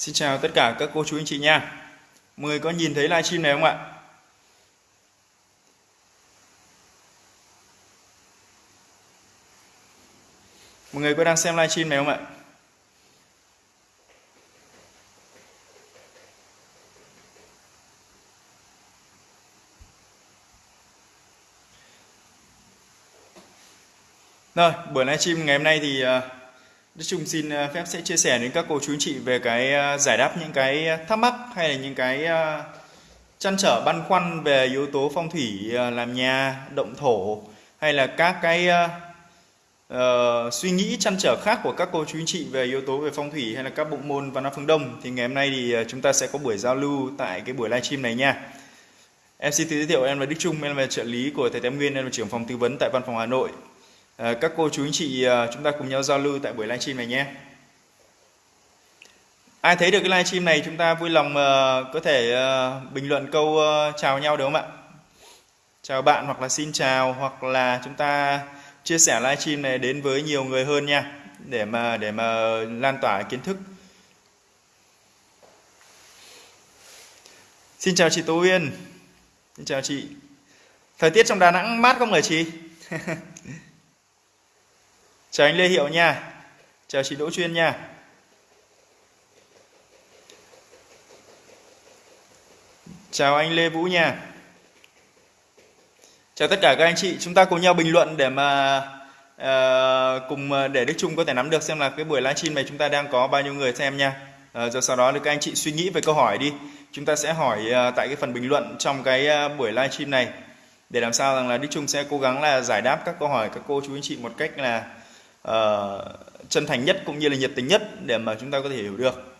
Xin chào tất cả các cô chú anh chị nha. Mọi người có nhìn thấy livestream này không ạ? Mọi người có đang xem livestream này không ạ? Rồi, buổi livestream ngày hôm nay thì uh, Đức Trung xin ờ, phép sẽ chia sẻ đến các cô chú anh chị về cái ờ, giải đáp những cái thắc mắc hay là những cái ờ, chăn trở băn khoăn về yếu tố phong thủy làm nhà, động thổ hay là các cái uh, suy nghĩ chăn trở khác của các cô chú anh chị về yếu tố về phong thủy hay là các bộ môn văn hóa phương Đông thì ngày hôm nay thì chúng ta sẽ có buổi giao lưu tại cái buổi livestream này nha. Em xin tự giới thiệu em là Đức Trung, em là trợ lý của thầy Tam Nguyên, em là trưởng phòng tư vấn tại văn phòng Hà Nội. Ờ, các cô chú anh chị ờ, chúng ta cùng nhau giao lưu tại buổi livestream này nhé. Ai thấy được cái livestream này chúng ta vui lòng ờ, có thể bình luận câu chào nhau được không ạ? Chào bạn hoặc là xin chào, hoặc là chúng ta chia sẻ livestream này đến với nhiều người hơn nha, để mà để mà lan tỏa kiến thức. Xin chào chị tú Uyên. Xin chào chị. Thời tiết trong Đà Nẵng mát không hả chị? chào anh Lê Hiệu nha. Chào chị Đỗ Chuyên nha. Chào anh Lê Vũ nha. Chào tất cả các anh chị. Chúng ta cùng nhau bình luận để mà uh, cùng ờ, để Đức Trung có thể nắm được xem là cái buổi livestream này chúng ta đang có bao nhiêu người xem nha. Uh, rồi sau đó thì các anh chị suy nghĩ về câu hỏi đi. Chúng ta sẽ hỏi uh, tại cái phần bình luận trong cái uh, buổi livestream này để làm sao rằng là Đức Trung sẽ cố gắng là giải đáp các câu hỏi các cô chú anh chị một cách là uh, chân thành nhất cũng như là nhiệt tình nhất để mà chúng ta có thể hiểu được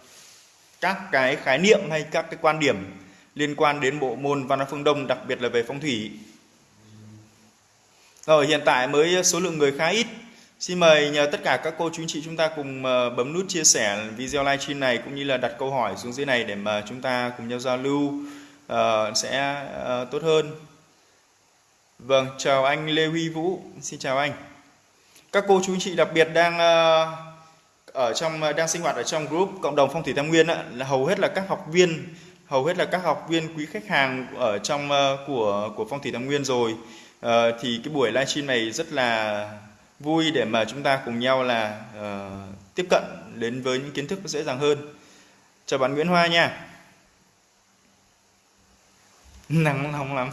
các cái khái niệm hay các cái quan điểm liên quan đến bộ môn văn hóa phương Đông đặc biệt là về phong thủy. Rồi hiện tại mới số lượng người khá ít. Xin mời nhờ tất cả các cô chú anh chị chúng ta cùng ờ, bấm nút chia sẻ video livestream này cũng như là đặt câu hỏi xuống dưới này để mà chúng ta cùng nhau giao lưu uh, sẽ uh, tốt hơn. Vâng, chào anh Lê Huy Vũ. Xin chào anh các cô chú anh chị đặc biệt đang ờ, ở trong ờ, đang sinh hoạt ở trong group cộng đồng phong thủy tam nguyên là hầu hết là các học viên hầu hết là các học viên quý khách hàng ở trong ờ, của của phong thủy tam nguyên rồi. Thì cái buổi livestream này rất là vui để mà chúng ta cùng nhau là uh, tiếp cận đến với những kiến thức dễ dàng hơn. Chào bạn Nguyễn Hoa nha. Nắng nóng lắm.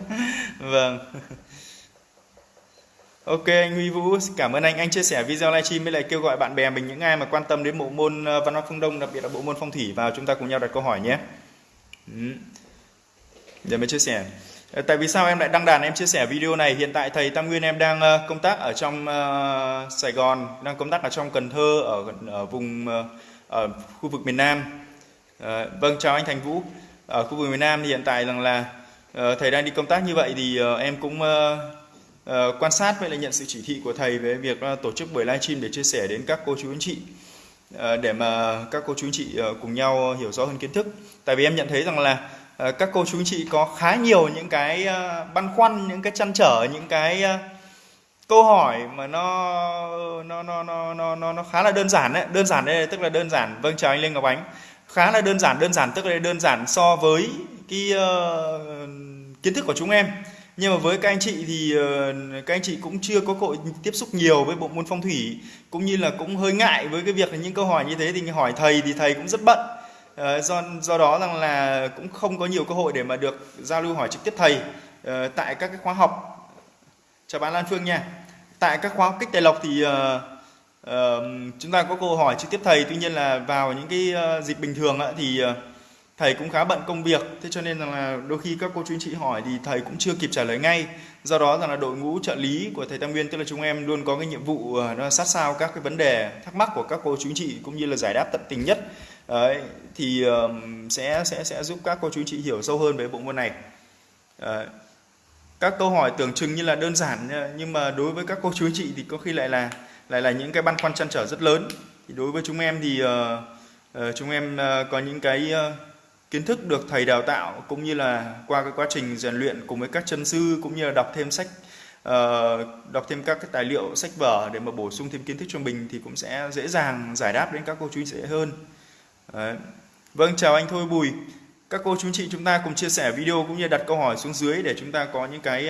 Vâng. Ok anh Huy Vũ, cảm ơn anh. Anh chia sẻ video livestream với lại kêu gọi bạn bè mình những ai mà quan tâm đến bộ môn ờ, văn hóa phương Đông, đặc biệt là bộ môn phong thủy vào chúng ta cùng nhau đặt câu hỏi nhé. Ừ. Để mới chia sẻ. Ờ, tại vì sao em lại đăng đàn em chia sẻ video này? Hiện tại thầy Tam Nguyên em đang ờ, công tác ở trong uh, Sài Gòn, đang công tác ở trong Cần Thơ ở ở vùng uh, ở khu vực miền Nam. Uh, vâng chào anh Thành Vũ. Ở khu vực miền Nam thì hiện tại rằng là uh, thầy đang đi công tác như vậy thì uh, em cũng uh, Ờ, quan sát với lại nhận sự chỉ thị của thầy về việc uh, tổ chức buổi livestream để chia sẻ đến các cô chú anh chị uh, để mà các cô chú anh chị uh, cùng nhau hiểu rõ hơn kiến thức. Tại vì em nhận thấy rằng là các cô chú anh chị có khá nhiều những cái băn khoăn, những cái chăn trở, những cái câu hỏi mà nó nó nó nó nó nó, nó khá là đơn giản đấy. Đơn giản đây tức là đơn giản. Vâng chào anh Lê Ngọc Ánh. Khá là đơn giản, đơn giản tức là đơn giản so với cái uh, kiến thức của chúng em nhưng mà với các anh chị thì ờ, các anh chị cũng chưa có cơ hội tiếp xúc nhiều với bộ môn phong thủy. Cũng như là cũng hơi ngại với cái việc là những câu hỏi như thế thì hỏi thầy thì thầy cũng rất bận. Ờ, do do đó rằng là cũng không có nhiều cơ hội để mà được giao lưu hỏi trực tiếp thầy ờ, tại các cái khóa học. Chào bạn Lan Phương nha. Tại các khóa học kích tài lộc thì chúng ta có câu hỏi trực tiếp thầy. Tuy nhiên là vào những cái dịp bình thường thì thầy cũng khá bận công việc thế cho nên là đôi khi các cô chú anh chị hỏi thì thầy cũng chưa kịp trả lời ngay. Do đó rằng là đội ngũ trợ lý của thầy Tam Nguyên tức là chúng em luôn có cái nhiệm vụ ờ, nó sát sao các cái vấn đề thắc mắc của các cô chú anh chị cũng như là giải đáp tận tình nhất. Đấy, thì sẽ sẽ sẽ giúp các cô chú anh chị hiểu sâu hơn về bộ môn này. Đấy. các câu hỏi tưởng chừng như là đơn giản ờ, nhưng mà đối với các cô chú anh chị thì có khi lại là lại là những cái băn khoăn chăn trở rất lớn. Thì đối với chúng em thì uh, uh, chúng em uh, có những cái uh, kiến thức được thầy đào tạo cũng như là qua cái quá trình rèn luyện cùng với các chân sư cũng như là đọc thêm sách uh, đọc thêm các cái tài liệu sách vở để mà bổ sung thêm kiến thức cho mình thì cũng sẽ dễ dàng giải đáp đến các cô chú dễ hơn. Đấy. Vâng chào anh Thôi Bùi. Các cô chú chị chúng ta cùng chia sẻ video cũng như đặt câu hỏi xuống dưới để chúng ta có những cái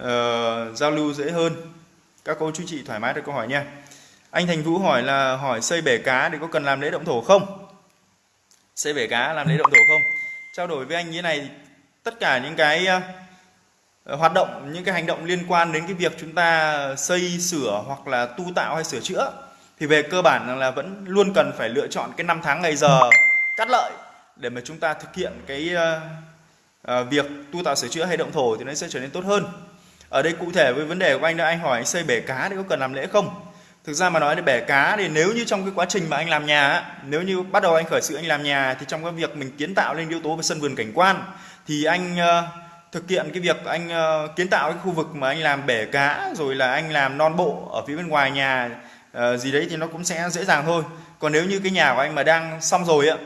uh, giao lưu dễ hơn. Các cô chú chị thoải mái đặt câu hỏi nha. Anh Thành Vũ hỏi là hỏi xây bể cá thì có cần làm lễ động thổ không? Xây bể cá làm lễ động thổ không? Trao đổi với anh như thế này tất cả những cái uh, hoạt động những cái hành động liên quan đến cái việc chúng ta xây sửa hoặc là tu tạo hay sửa chữa thì về cơ bản là vẫn luôn cần phải lựa chọn cái năm tháng ngày giờ cắt lợi để mà chúng ta thực hiện cái uh, uh, việc tu tạo sửa chữa hay động thổ thì nó sẽ trở nên tốt hơn. Ở đây cụ thể với vấn đề của anh là anh hỏi anh xây bể cá thì có cần làm lễ không? Thực ra mà nói thì bể cá thì nếu như trong cái quá trình mà anh làm nhà nếu như bắt đầu anh khởi sự anh làm nhà thì trong cái việc mình kiến tạo lên yếu tố về sân vườn cảnh quan thì anh uh, thực hiện cái việc anh uh, kiến tạo cái khu vực mà anh làm bể cá rồi là anh làm non bộ ở phía bên ngoài nhà uh, gì đấy thì nó cũng sẽ dễ dàng thôi còn nếu như cái nhà của anh mà đang xong rồi ạ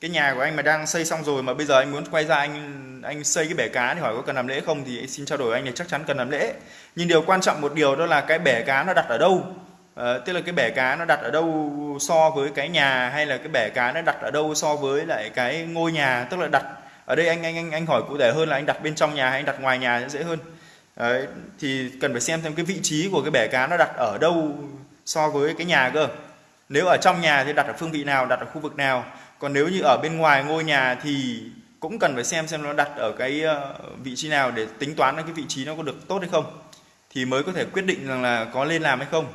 cái nhà của anh mà đang xây xong rồi mà bây giờ anh muốn quay ra anh anh xây cái bể cá thì hỏi có cần làm lễ không thì xin trao đổi anh là chắc chắn cần làm lễ. Nhưng điều quan trọng một điều đó là cái bể cá nó đặt ở đâu? À, tức là cái bể cá nó đặt ở đâu so với cái nhà hay là cái bể cá nó đặt ở đâu so với lại cái ngôi nhà? Tức là đặt ở đây anh anh anh anh hỏi cụ thể hơn là anh đặt bên trong nhà hay anh đặt ngoài nhà sẽ dễ hơn. Đấy, thì cần phải xem thêm cái vị trí của cái bể cá nó đặt ở đâu so với cái nhà cơ. Nếu ở trong nhà thì đặt ở phương vị nào đặt ở khu vực nào? Còn nếu như ở bên ngoài ngôi nhà thì cũng cần phải xem xem nó đặt ở cái ờ, vị trí nào để tính toán cái vị trí nó có được tốt hay không. Thì mới có thể quyết định rằng là có lên làm hay không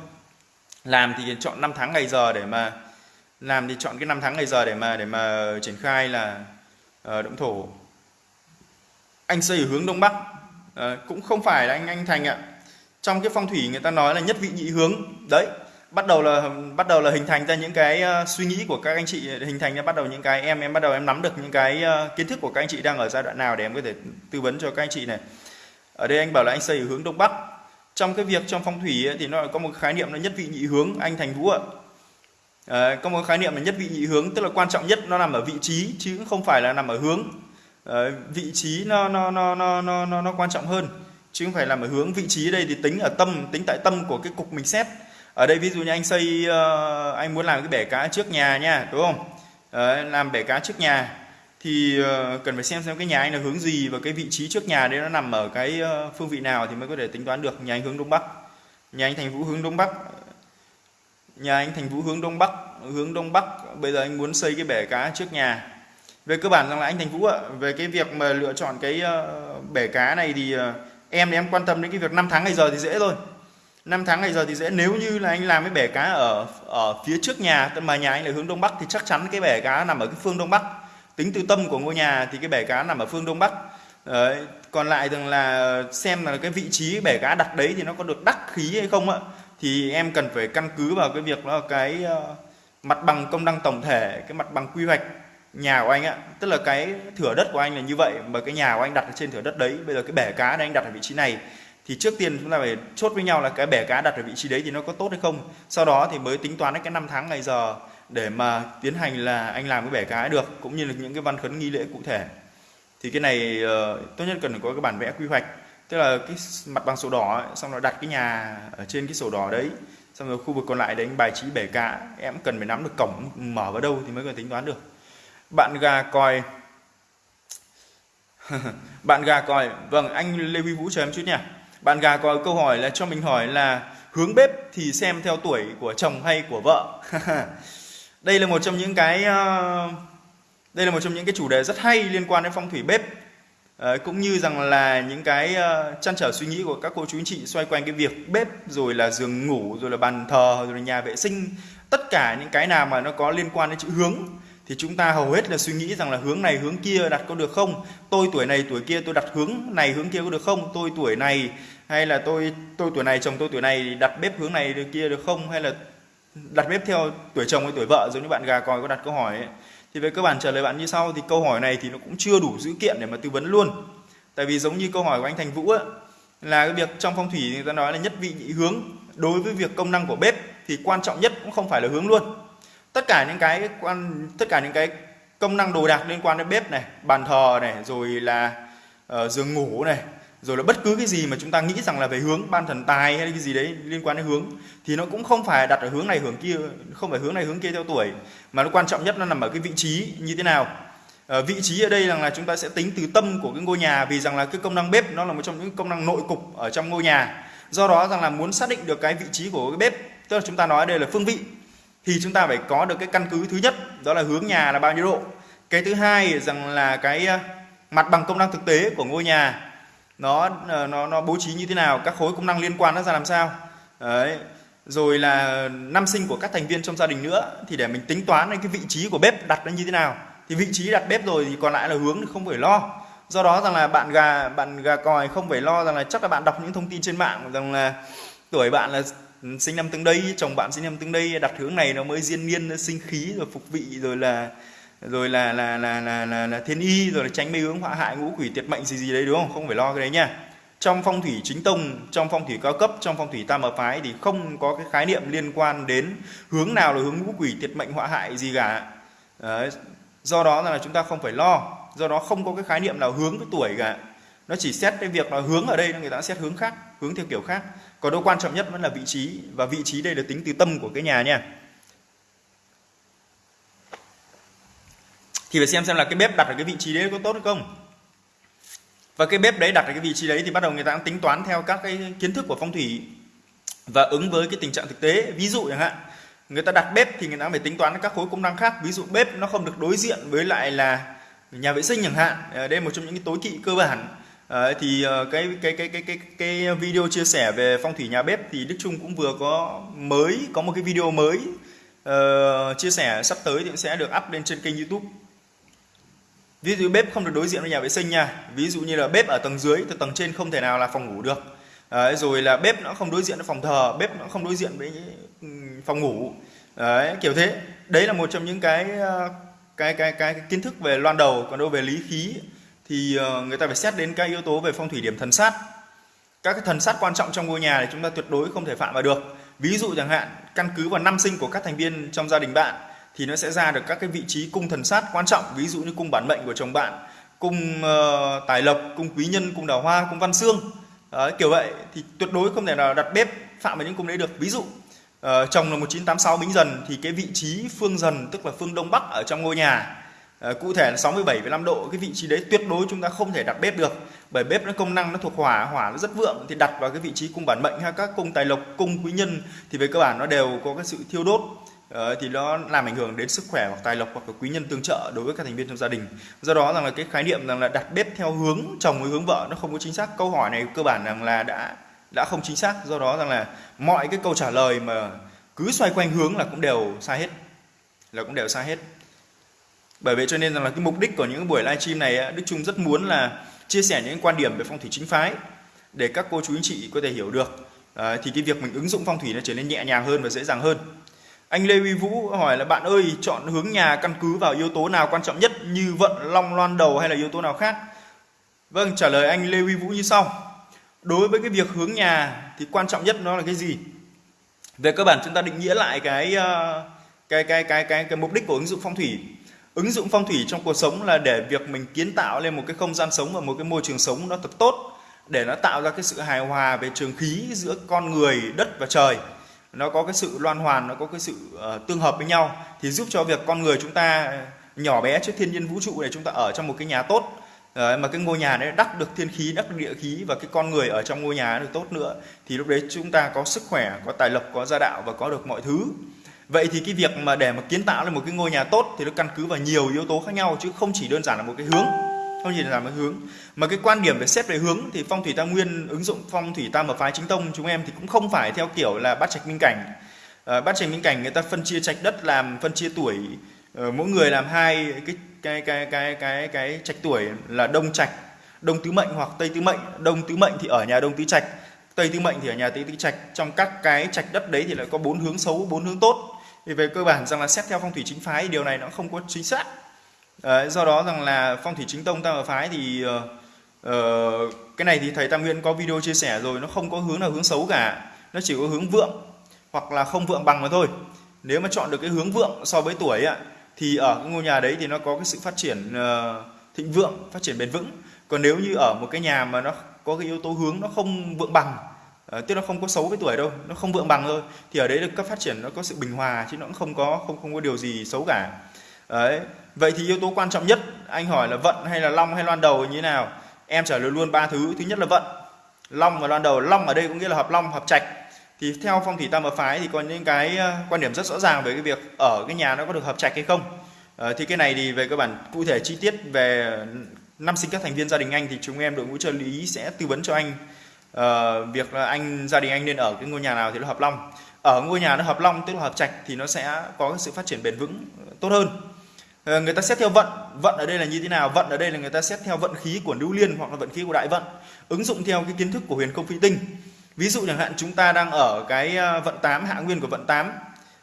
làm thì chọn năm tháng ngày giờ để mà làm thì chọn cái năm tháng ngày giờ để mà để mà triển khai là uh, động thổ. Anh xây ở hướng đông bắc. Uh, cũng không phải là anh anh thành ạ. Trong cái phong thủy người ta nói là nhất vị nhị hướng. Đấy bắt đầu là bắt đầu là hình thành ra những cái uh, suy nghĩ của các anh chị hình thành ra bắt đầu những cái em em bắt đầu em nắm được những cái uh, kiến thức của các anh chị đang ở giai đoạn nào để em có thể tư vấn cho các anh chị này. Ở đây anh bảo là anh xây ở hướng đông bắc trong cái việc trong phong thủy ấy, thì nó có một khái niệm là nhất vị nhị hướng anh thành vũ ạ. À, có một khái niệm là nhất vị nhị hướng tức là quan trọng nhất nó nằm ở vị trí chứ không phải là nằm ở hướng. À, vị trí nó nó nó nó nó nó nó quan trọng hơn chứ không phải nằm ở hướng. Vị trí đây thì tính ở tâm tính tại tâm của cái cục mình xét. Ở đây ví dụ như anh xây uh, anh muốn làm cái bể cá trước nhà nha đúng không? Đấy, làm bể cá trước nhà thì ờ, cần phải xem xem cái nhà anh là hướng gì và cái vị trí trước nhà đấy nó nằm ở cái ờ, phương vị nào thì mới có thể tính toán được. Nhà anh hướng đông bắc. Nhà anh thành vũ hướng đông bắc. Nhà anh thành vũ hướng đông bắc, hướng đông bắc. Bây giờ anh muốn xây cái bể cá trước nhà. Về cơ bản rằng là anh thành vũ ạ, về cái việc mà lựa chọn cái ờ, bể cá này thì em thì em quan tâm đến cái việc năm tháng ngày giờ thì dễ thôi. Năm tháng ngày giờ thì dễ. Nếu như là anh làm cái bể cá ở ở phía trước nhà mà nhà anh là hướng đông bắc thì chắc chắn cái bể cá nằm ở cái phương đông bắc tính từ tâm của ngôi nhà thì cái bể cá nằm ở phương đông bắc. Đấy. còn lại rằng là xem là cái vị trí bể cá đặt đấy thì nó có được đắc khí hay không ạ? Thì em cần phải căn cứ vào cái việc là cái uh, mặt bằng công năng tổng thể cái mặt bằng quy hoạch nhà của anh ạ. Tức là cái thửa đất của anh là như vậy mà cái nhà của anh đặt ở trên thửa đất đấy bây giờ cái bể cá này anh đặt ở vị trí này thì trước tiên chúng ta phải chốt với nhau là cái bể cá đặt ở vị trí đấy thì nó có tốt hay không? Sau đó thì mới tính toán cái năm tháng ngày giờ để mà tiến hành là anh làm cái bể cá được cũng như là những cái văn khấn nghi lễ cụ thể. Thì cái này uh, tốt nhất cần phải có cái bản vẽ quy hoạch. Tức là cái mặt bằng sổ đỏ ấy, xong rồi đặt cái nhà ở trên cái sổ đỏ đấy xong rồi khu vực còn lại đấy anh bài trí bể cá em cần phải nắm được cổng mở vào đâu thì mới có tính toán được. Bạn gà còi. Bạn gà còi. Vâng anh lê huy vũ chờ em chút nha. Bạn gà còi câu hỏi là cho mình hỏi là hướng bếp thì xem theo tuổi của chồng hay của vợ? đây là một trong những cái ờ, đây là một trong những cái chủ đề rất hay liên quan đến phong thủy bếp. À, cũng như rằng là những cái uh, chăn trở suy nghĩ của các cô chú anh chị xoay quanh cái việc bếp rồi là giường ngủ rồi là bàn thờ rồi là nhà vệ sinh. Tất cả những cái nào mà nó có liên quan đến chữ hướng thì chúng ta hầu hết là suy nghĩ rằng là hướng này hướng kia đặt có được không? Tôi tuổi này tuổi kia tôi đặt hướng này hướng kia có được không? Tôi tuổi này hay là tôi tôi tuổi này chồng tôi tuổi này đặt bếp hướng này được kia được không? Hay là đặt bếp theo tuổi chồng hay tuổi vợ giống như bạn gà còi có đặt câu hỏi ấy. thì về cơ bản trả lời bạn như sau thì câu hỏi này thì nó cũng chưa đủ dữ kiện để mà tư vấn luôn. Tại vì giống như câu hỏi của anh Thành Vũ ấy, là cái việc trong phong thủy người ta nói là nhất vị nhị hướng. Đối với việc công năng của bếp thì quan trọng nhất cũng không phải là hướng luôn. Tất cả những cái quan tất cả những cái công năng đồ đạc liên quan đến bếp này bàn thờ này rồi là uh, giường ngủ này rồi là bất cứ cái gì mà chúng ta nghĩ rằng là về hướng ban thần tài hay cái gì đấy liên quan đến hướng thì nó cũng không phải đặt ở hướng này hướng kia không phải hướng này hướng kia theo tuổi mà nó quan trọng nhất nó nằm ở cái vị trí như thế nào. À, vị trí ở đây rằng là chúng ta sẽ tính từ tâm của cái ngôi nhà vì rằng là cái công năng bếp nó là một trong những công năng nội cục ở trong ngôi nhà. Do đó rằng là muốn xác định được cái vị trí của cái bếp tức là chúng ta nói đây là phương vị thì chúng ta phải có được cái căn cứ thứ nhất đó là hướng nhà là bao nhiêu độ. Cái thứ hai rằng là cái ờ, mặt bằng công năng thực tế của ngôi nhà nó ờ, nó nó bố trí như thế nào, các khối công năng liên quan nó ra làm sao. Đấy. Rồi là năm sinh của các thành viên trong gia đình nữa, thì để mình tính toán cái vị trí của bếp đặt nó như thế nào. Thì vị trí đặt bếp rồi thì còn lại là hướng không phải lo. Do đó rằng là bạn gà bạn gà còi không phải lo rằng là chắc là bạn đọc những thông tin trên mạng rằng là tuổi bạn là sinh năm tương đây, chồng bạn sinh năm tương đây, đặt hướng này nó mới diên niên sinh khí rồi phục vị rồi là rồi là là là là là, là thiên y rồi là tránh mê hướng họa hại ngũ quỷ tiệt mệnh gì gì đấy đúng không? Không phải lo cái đấy nha. Trong phong thủy chính tông trong phong thủy cao cấp trong phong thủy tam hợp phái thì không có cái khái niệm liên quan đến hướng nào là hướng ngũ quỷ tiệt mệnh họa hại gì cả. Đấy. do đó là chúng ta không phải lo. Do đó không có cái khái niệm nào hướng với tuổi cả. Nó chỉ xét cái việc là hướng ở đây người ta xét hướng khác hướng theo kiểu khác. Còn đâu quan trọng nhất vẫn là vị trí và vị trí đây là tính từ tâm của cái nhà nha. Thì phải xem xem là cái bếp đặt ở cái vị trí đấy có tốt hay không. Và cái bếp đấy đặt ở cái vị trí đấy thì bắt đầu người ta tính toán theo các cái kiến thức của phong thủy và ứng với cái tình trạng thực tế. Ví dụ chẳng hạn người ta đặt bếp thì người ta phải tính toán các khối công năng khác. Ví dụ bếp nó không được đối diện với lại là nhà vệ sinh chẳng hạn. Ờ, đây là một trong những cái tối kỵ cơ bản. À, thì ờ, cái, cái cái cái cái cái video chia sẻ về phong thủy nhà bếp thì Đức Trung cũng vừa có mới có một cái video mới uh, chia sẻ sắp tới thì sẽ được up lên trên kênh YouTube ví dụ bếp không được đối diện với nhà vệ sinh nha. Ví dụ như là bếp ở tầng dưới thì tầng trên không thể nào là phòng ngủ được. Đấy, rồi là bếp nó không đối diện với phòng thờ bếp nó không đối diện với phòng ngủ. Đấy, kiểu thế. Đấy là một trong những cái cái cái cái, cái kiến thức về loan đầu. Còn đâu về lý khí thì ờ, người ta phải xét đến các yếu tố về phong thủy điểm thần sát. Các cái thần sát quan trọng trong ngôi nhà thì chúng ta tuyệt đối không thể phạm vào được. Ví dụ chẳng hạn căn cứ vào năm sinh của các thành viên trong gia đình bạn thì nó sẽ ra được các cái vị trí cung thần sát quan trọng ví dụ như cung bản mệnh của chồng bạn cung uh, tài lộc cung quý nhân cung đào hoa cung văn xương. Đấy, kiểu vậy. Thì tuyệt đối không thể nào đặt bếp phạm vào những cung đấy được. Ví dụ uh, chồng là 1986 bính dần thì cái vị trí phương dần tức là phương đông bắc ở trong ngôi nhà uh, cụ thể là 67,5 độ cái vị trí đấy tuyệt đối chúng ta không thể đặt bếp được. Bởi bếp nó công năng nó thuộc hỏa hỏa nó rất vượng thì đặt vào cái vị trí cung bản mệnh hay các cung tài lộc cung quý nhân thì về cơ bản nó đều có cái sự thiêu đốt. Ờ, thì nó làm ảnh hưởng đến sức khỏe hoặc tài lộc hoặc là quý nhân tương trợ đối với các thành viên trong gia đình. Do đó rằng là cái khái niệm rằng là đặt bếp theo hướng chồng với hướng vợ nó không có chính xác. Câu hỏi này cơ bản rằng là đã đã không chính xác. Do đó rằng là mọi cái câu trả lời mà cứ xoay quanh hướng là cũng đều sai hết là cũng đều sai hết. Bởi vậy cho nên rằng là cái mục đích của những buổi livestream này Đức Trung rất muốn là chia sẻ những quan điểm về phong thủy chính phái để các cô chú anh chị có thể hiểu được. À, thì cái việc mình ứng dụng phong thủy nó trở nên nhẹ nhàng hơn và dễ dàng hơn anh Lê Huy Vũ hỏi là bạn ơi chọn hướng nhà căn cứ vào yếu tố nào quan trọng nhất như vận long loan đầu hay là yếu tố nào khác? Vâng, trả lời anh Lê Huy Vũ như sau. Đối với cái việc hướng nhà thì quan trọng nhất nó là cái gì? Về cơ bản chúng ta định nghĩa lại cái ờ, cái cái cái cái cái mục đích của ứng dụng phong thủy. Ứng dụng phong thủy trong cuộc sống là để việc mình kiến tạo lên một cái không gian sống và một cái môi trường sống nó thật tốt để nó tạo ra cái sự hài hòa về trường khí giữa con người, đất và trời nó có cái sự loan hoàn nó có cái sự uh, tương hợp với nhau thì giúp cho việc con người chúng ta ờ, nhỏ bé trước thiên nhiên vũ trụ này chúng ta ở trong một cái nhà tốt. Đấy, mà cái ngôi nhà đấy đắc được thiên khí đắc được địa khí và cái con người ở trong ngôi nhà được tốt nữa thì lúc đấy chúng ta có sức khỏe có tài lộc có gia đạo và có được mọi thứ. Vậy thì cái việc mà để mà kiến tạo lên một cái ngôi nhà tốt thì nó căn cứ vào nhiều yếu tố khác nhau chứ không chỉ đơn giản là một cái hướng không chỉ là cái hướng. Mà cái quan điểm về xét về hướng thì phong thủy tam nguyên ứng dụng phong thủy tam hợp phái chính tông chúng em thì cũng không phải theo kiểu là bát trạch minh cảnh. À, bát trạch minh cảnh người ta phân chia trạch đất làm phân chia tuổi. À, mỗi người làm hai cái cái cái cái cái cái trạch tuổi là đông trạch đông tứ mệnh hoặc tây tứ mệnh. Đông tứ mệnh thì ở nhà đông tứ trạch tây tứ mệnh thì ở nhà tây tứ trạch. Trong các cái trạch đất đấy thì lại có bốn hướng xấu bốn hướng tốt. Thì về cơ bản rằng là xét theo phong thủy chính phái điều này nó không có chính xác. Đấy, do đó rằng là phong thủy chính tông tam hợp phái thì uh, cái này thì thầy Tam Nguyên có video chia sẻ rồi nó không có hướng nào hướng xấu cả. Nó chỉ có hướng vượng hoặc là không vượng bằng mà thôi. Nếu mà chọn được cái hướng vượng so với tuổi ạ thì ở cái ngôi nhà đấy thì nó có cái sự phát triển uh, thịnh vượng phát triển bền vững. Còn nếu như ở một cái nhà mà nó có cái yếu tố hướng nó không vượng bằng uh, tức là không có xấu với tuổi đâu nó không vượng bằng thôi thì ở đấy được cấp phát triển nó có sự bình hòa chứ nó cũng không có không không có điều gì xấu cả. Đấy vậy thì yếu tố quan trọng nhất anh hỏi là vận hay là long hay loan đầu như thế nào? Em trả lời luôn ba thứ. Thứ nhất là vận. Long và loan đầu. Long ở đây có nghĩa là hợp long hợp trạch. Thì theo phong thủy tam hợp phái thì có những cái ờ, quan điểm rất rõ ràng về cái việc ở cái nhà nó có được hợp trạch hay không. À, thì cái này thì về cơ bản cụ thể chi tiết về năm sinh các thành viên gia đình anh thì chúng em đội ngũ trợ lý sẽ tư vấn cho anh. Uh, việc là anh gia đình anh nên ở cái ngôi nhà nào thì nó hợp long. Ở ngôi nhà nó hợp long tức là hợp trạch thì nó sẽ có cái sự phát triển bền vững tốt hơn. Ờ, người ta xét theo vận. Vận ở đây là như thế nào? Vận ở đây là người ta xét theo vận khí của lưu liên hoặc là vận khí của đại vận. Ứng dụng theo cái kiến thức của huyền không phi tinh. Ví dụ chẳng hạn, chúng ta đang ở cái ờ, vận 8 hạ nguyên của vận 8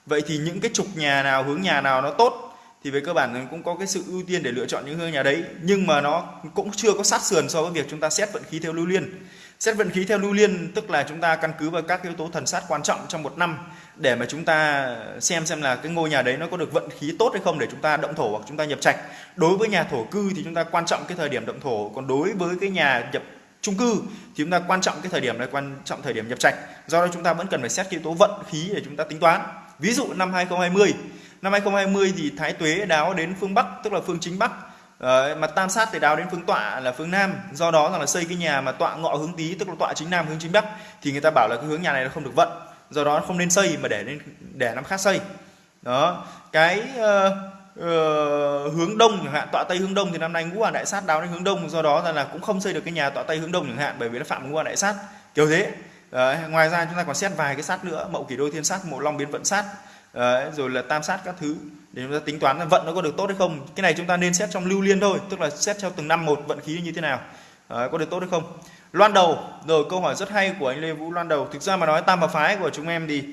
vậy thì những cái trục nhà nào, hướng nhà nào nó tốt, thì về cơ bản cũng có cái sự ưu tiên để lựa chọn những hướng nhà đấy. Nhưng mà nó cũng chưa có sát sườn so với việc chúng ta xét vận khí theo lưu liên. Xét vận khí theo lưu liên tức là chúng ta căn cứ vào các yếu tố thần sát quan trọng trong một năm để mà chúng ta xem xem là cái ngôi nhà đấy nó có được vận khí tốt hay không để chúng ta động thổ hoặc chúng ta nhập trạch. Đối với nhà thổ cư thì chúng ta quan trọng cái thời điểm động thổ còn đối với cái nhà nhập chung cư thì chúng ta quan trọng cái thời điểm này quan trọng thời điểm nhập trạch. Do đó chúng ta vẫn cần phải xét yếu tố vận khí để chúng ta tính toán. Ví dụ năm 2020 năm 2020 thì thái tuế đáo đến phương bắc tức là phương chính bắc. Đấy, mà tam sát thì đáo đến phương tọa là phương nam. Do đó rằng là xây cái nhà mà tọa ngọ hướng tý tức là tọa chính nam hướng chính bắc thì người ta bảo là cái hướng nhà này nó không được vận do đó không nên xây mà để lên để năm khác xây. Đó cái uh, uh, hướng đông chẳng hạn tọa tây hướng đông thì năm nay ngũ hoàng đại sát đáo đến hướng đông do đó là cũng không xây được cái nhà tọa tây hướng đông chẳng hạn bởi vì nó phạm ngũ hoàng đại sát. Kiểu thế. Uh, ngoài ra chúng ta còn xét vài cái sát nữa mậu kỷ đôi thiên sát mộ long biến vận sát uh, rồi là tam sát các thứ để chúng ta tính toán là vận nó có được tốt hay không. Cái này chúng ta nên xét trong lưu liên thôi tức là xét theo từng năm một vận khí như thế nào. Uh, có được tốt hay không? Loan đầu. Rồi câu hỏi rất hay của anh lê vũ loan đầu. Thực ra mà nói tam hợp phái của chúng em thì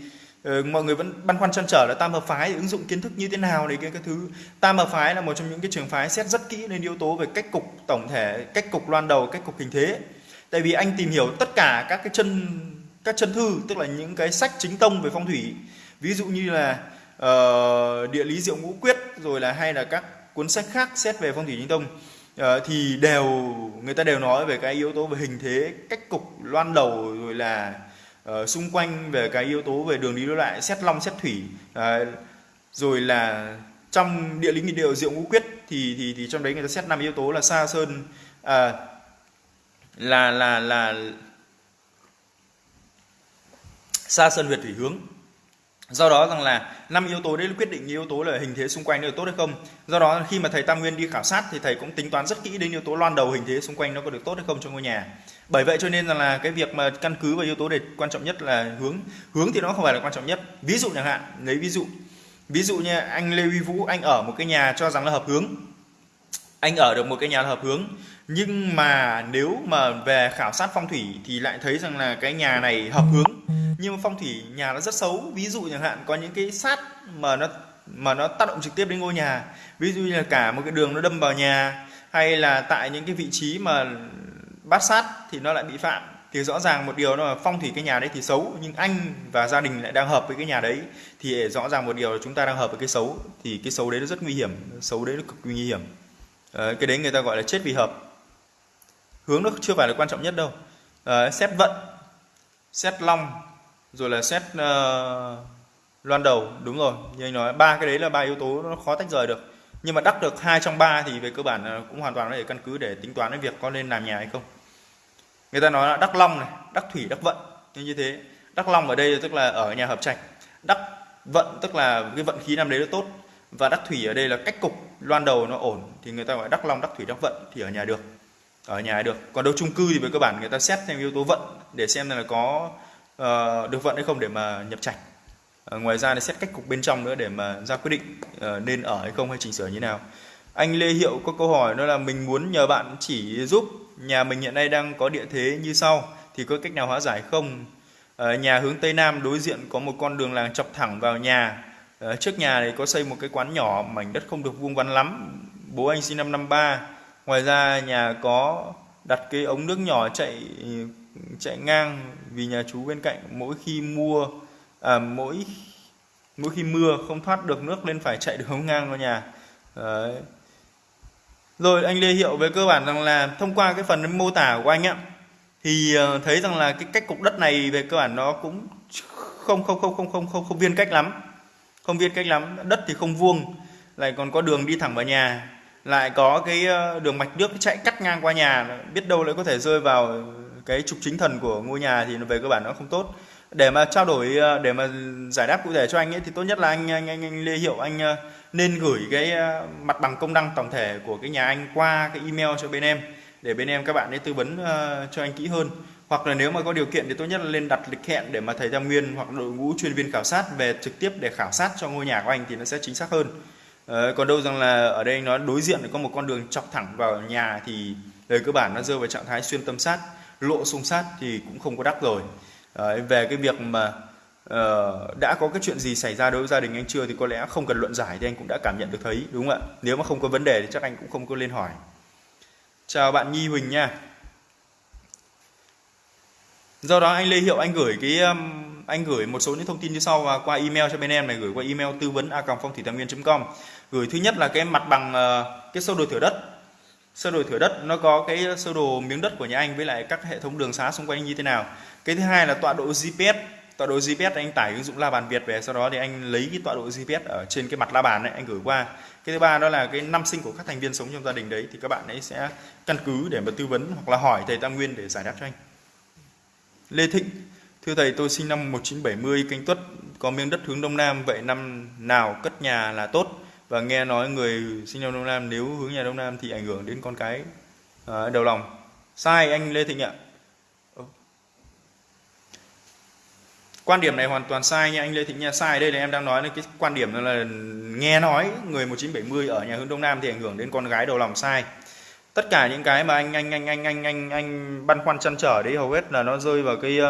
uh, mọi người vẫn băn khoăn chăn trở là tam hợp phái ứng dụng kiến thức như thế nào để cái, cái thứ. Tam hợp phái là một trong những cái trường phái xét rất kỹ lên yếu tố về cách cục tổng thể cách cục loan đầu cách cục hình thế. Tại vì anh tìm hiểu tất cả các cái chân các chân thư tức là những cái sách chính tông về phong thủy. Ví dụ như là uh, địa lý diệu ngũ quyết rồi là hay là các cuốn sách khác xét về phong thủy chính tông. Ờ, thì đều người ta đều nói về cái yếu tố về hình thế cách cục loan đầu rồi là uh, xung quanh về cái yếu tố về đường đi đối lại xét long xét thủy. Uh, rồi là trong địa lý nghị điệu diệu ngũ quyết thì thì thì trong đấy người ta xét năm yếu tố là xa sơn uh, là là là xa sơn huyệt thủy hướng do đó rằng là năm yếu tố đấy, quyết định yếu tố là hình thế xung quanh nó tốt hay không. Do đó khi mà thầy tam nguyên đi khảo sát thì thầy cũng tính toán rất kỹ đến yếu tố loan đầu hình thế xung quanh nó có được tốt hay không cho ngôi nhà. Bởi vậy cho nên rằng là cái việc mà căn cứ vào yếu tố để quan trọng nhất là hướng. Hướng thì nó không phải là quan trọng nhất. Ví dụ chẳng hạn, lấy ví dụ. Ví dụ như anh lê huy vũ, anh ở một cái nhà cho rằng là hợp hướng anh ở được một cái nhà hợp hướng. Nhưng mà nếu mà về khảo sát phong thủy thì lại thấy rằng là cái nhà này hợp hướng. Nhưng mà phong thủy nhà nó rất xấu. Ví dụ chẳng hạn, có những cái sát mà nó mà nó tác động trực tiếp đến ngôi nhà. Ví dụ như là cả một cái đường nó đâm vào nhà, hay là tại những cái vị trí mà bát sát thì nó lại bị phạm. Thì rõ ràng một điều là phong thủy cái nhà đấy thì xấu, nhưng anh và gia đình lại đang hợp với cái nhà đấy, thì rõ ràng một điều là chúng ta đang hợp với cái xấu. Thì cái xấu đấy nó rất nguy hiểm, xấu đấy nó cực nguy hiểm à, cái đấy người ta gọi là chết vì hợp. Hướng nó chưa phải là quan trọng nhất đâu. À, xét vận xét long rồi là xét uh, loan đầu đúng rồi. Như anh nói ba cái đấy là ba yếu tố nó khó tách rời được. Nhưng mà đắc được hai trong ba thì về cơ bản cũng hoàn toàn có thể căn cứ để tính toán cái việc có nên làm nhà hay không. Người ta nói là đắc long này đắc thủy đắc vận. Như như thế đắc long ở đây tức là ở nhà hợp trạch. Đắc vận tức là cái vận khí năm đấy nó tốt. Và đắc thủy ở đây là cách cục loan đầu nó ổn thì người ta gọi đắc long đắc thủy đắc vận thì ở nhà được. Ở nhà được. Còn đâu chung cư thì về cơ bản người ta xét theo yếu tố vận để xem là có uh, được vận hay không để mà nhập trạch. Uh, ngoài ra là xét cách cục bên trong nữa để mà ra quyết định uh, nên ở hay không hay chỉnh sửa như nào. Anh Lê Hiệu có câu hỏi đó là mình muốn nhờ bạn chỉ giúp nhà mình hiện nay đang có địa thế như sau thì có cách nào hóa giải không? Uh, nhà hướng tây nam đối diện có một con đường làng chọc thẳng vào nhà Ờ, trước nhà thì có xây một cái quán nhỏ mảnh đất không được vuông vắn lắm. Bố anh sinh năm năm ba. Ngoài ra nhà có đặt cái ống nước nhỏ chạy chạy ngang vì nhà chú bên cạnh mỗi khi mua à, mỗi mỗi khi mưa không thoát được nước nên phải chạy đường ngang vào nhà. Đấy. rồi anh Lê Hiệu về cơ bản rằng là thông qua cái phần mô tả của anh ạ thì ờ, thấy rằng là cái cách cục đất này về cơ bản nó cũng không không không không không không không viên cách lắm không viên cách lắm. Đất thì không vuông lại còn có đường đi thẳng vào nhà. Lại có cái ờ, đường mạch nước chạy cắt ngang qua nhà. Biết đâu lại có thể rơi vào cái trục chính thần của ngôi nhà thì về cơ bản nó không tốt. Để mà trao đổi ờ, để mà giải đáp cụ thể cho anh ấy thì tốt nhất là anh anh anh, anh Lê Hiệu anh ờ, nên gửi cái mặt bằng công năng tổng thể của cái nhà anh qua cái email cho bên em để bên em các bạn ấy tư vấn cho anh kỹ hơn hoặc là nếu mà có điều kiện thì tốt nhất là lên đặt lịch hẹn để mà thầy Tam Nguyên hoặc đội ngũ chuyên viên khảo sát về trực tiếp để khảo sát cho ngôi nhà của anh thì nó sẽ chính xác hơn. Đấy, còn đâu rằng là ở đây nó đối diện có một con đường chọc thẳng vào nhà thì về cơ bản nó rơi vào trạng thái xuyên tâm sát lộ xung sát thì cũng không có đắc rồi. Đấy, về cái việc mà uh, đã có cái chuyện gì xảy ra đối với gia đình anh chưa thì có lẽ không cần luận giải thì anh cũng đã cảm nhận được thấy đúng không ạ? Nếu mà không có vấn đề thì chắc anh cũng không có lên hỏi. Chào bạn Nhi Huỳnh nha do đó anh Lê Hiệu anh gửi cái um, anh gửi một số những thông tin như sau và qua email cho bên em này gửi qua email tư vấn a phong thủy tam nguyên.com gửi thứ nhất là cái mặt bằng ờ, cái sơ đồ thửa đất. Sơ đồ thửa đất nó có cái sơ đồ miếng đất của nhà anh với lại các hệ thống đường xá xung quanh như thế nào. Cái thứ hai là tọa độ GPS tọa độ GPS anh tải ứng dụng la bàn Việt về sau đó thì anh lấy cái tọa độ GPS ở trên cái mặt la bàn này anh gửi qua. Cái thứ ba đó là cái năm sinh của các thành viên sống trong gia đình đấy thì các bạn ấy sẽ căn cứ để mà tư vấn hoặc là hỏi thầy Tam Nguyên để giải đáp cho anh. Lê Thịnh Thưa thầy, tôi sinh năm 1970 canh tuất, có miếng đất hướng đông nam, vậy năm nào cất nhà là tốt? Và nghe nói người sinh năm đông nam nếu hướng nhà đông nam thì ảnh hưởng đến con cái à, đầu lòng. Sai anh Lê Thịnh ạ. Quan điểm này hoàn toàn sai nha anh Lê Thịnh nha. Sai đây là em đang nói là cái quan điểm là nghe nói người 1970 ở nhà hướng đông nam thì ảnh hưởng đến con gái đầu lòng sai tất cả những cái mà anh anh anh anh anh anh anh băn khoăn chăn trở đấy hầu hết là nó rơi vào cái uh,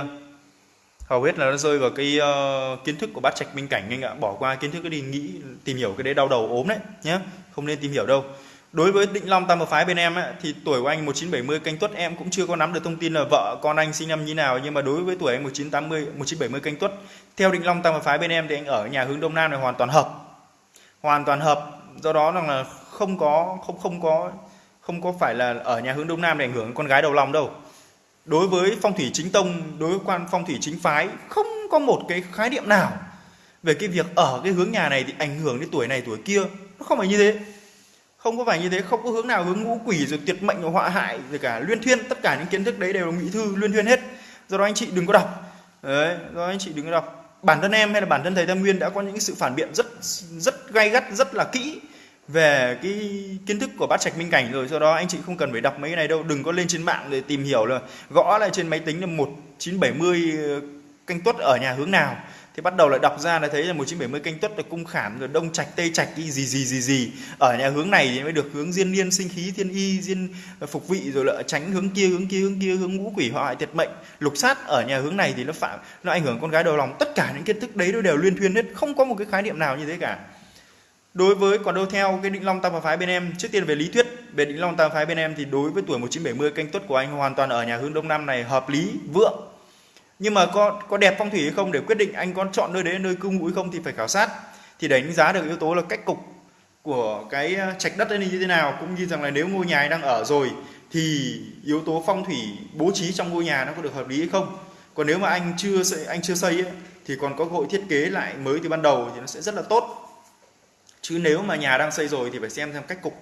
hầu hết là nó rơi vào cái uh, kiến thức của bát trạch minh cảnh anh ạ. Bỏ qua kiến thức cái đi nghĩ tìm hiểu cái đấy đau đầu ốm đấy nhé không nên tìm hiểu đâu. Đối với định long tam hợp phái bên em ấy, thì tuổi của anh 1970 canh tuất em cũng chưa có nắm được thông tin là vợ con anh sinh năm như nào nhưng mà đối với tuổi anh 1980 1970 canh tuất theo định long tam hợp phái bên em thì anh ở nhà hướng đông nam này hoàn toàn hợp. Hoàn toàn hợp. Do đó rằng là không có không không có không có phải là ở nhà hướng đông nam để ảnh hưởng con gái đầu lòng đâu. Đối với phong thủy chính tông, đối với quan phong thủy chính phái, không có một cái khái niệm nào về cái việc ở cái hướng nhà này thì ảnh hưởng đến tuổi này tuổi kia. Nó không phải như thế. Không có phải như thế, không có hướng nào hướng ngũ quỷ rồi tuyệt mệnh rồi họa hại rồi cả luyên thuyên. Tất cả những kiến thức đấy đều là ngụy thư, luyên thuyên hết. Do đó anh chị đừng có đọc. Đấy, do đó anh chị đừng có đọc. Bản thân em hay là bản thân thầy tam nguyên đã có những sự phản biện rất rất gay gắt, rất là kỹ về cái kiến thức của bát trạch minh cảnh rồi do đó anh chị không cần phải đọc mấy cái này đâu, đừng có lên trên mạng để tìm hiểu là gõ lại trên máy tính là 1970 canh tuất ở nhà hướng nào. Thì bắt đầu lại đọc ra là thấy là 1970 canh tuất là cung khảm, rồi đông trạch, tây trạch gì gì gì gì. Ở nhà hướng này thì mới được hướng diên niên sinh khí, thiên y, diên phục vị, rồi lại tránh hướng kia hướng kia hướng kia, hướng ngũ quỷ, họa hại tiệt mệnh, lục sát. Ở nhà hướng này thì nó phạm, nó ảnh hưởng con gái đầu lòng. Tất cả những kiến thức đấy nó đều liên thuyên hết, không có một cái khái niệm nào như thế cả đối với còn đâu theo cái định long tam phái bên em trước tiên về lý thuyết. Về định long tam phái bên em thì đối với tuổi 1970 canh tuất của anh hoàn toàn ở nhà hướng đông nam này hợp lý vượng. Nhưng mà có có đẹp phong thủy hay không để quyết định anh có chọn nơi đấy nơi cư ngụ hay không thì phải khảo sát. Thì đánh giá được yếu tố là cách cục của cái ờ, trạch đất này như thế nào cũng như rằng là nếu ngôi nhà anh đang ở rồi thì yếu tố phong thủy bố trí trong ngôi nhà nó có được hợp lý hay không. Còn nếu mà anh chưa anh chưa xây ấy, thì còn có cơ hội thiết kế lại mới từ ban đầu thì nó sẽ rất là tốt chứ nếu mà nhà đang xây rồi thì phải xem xem cách cục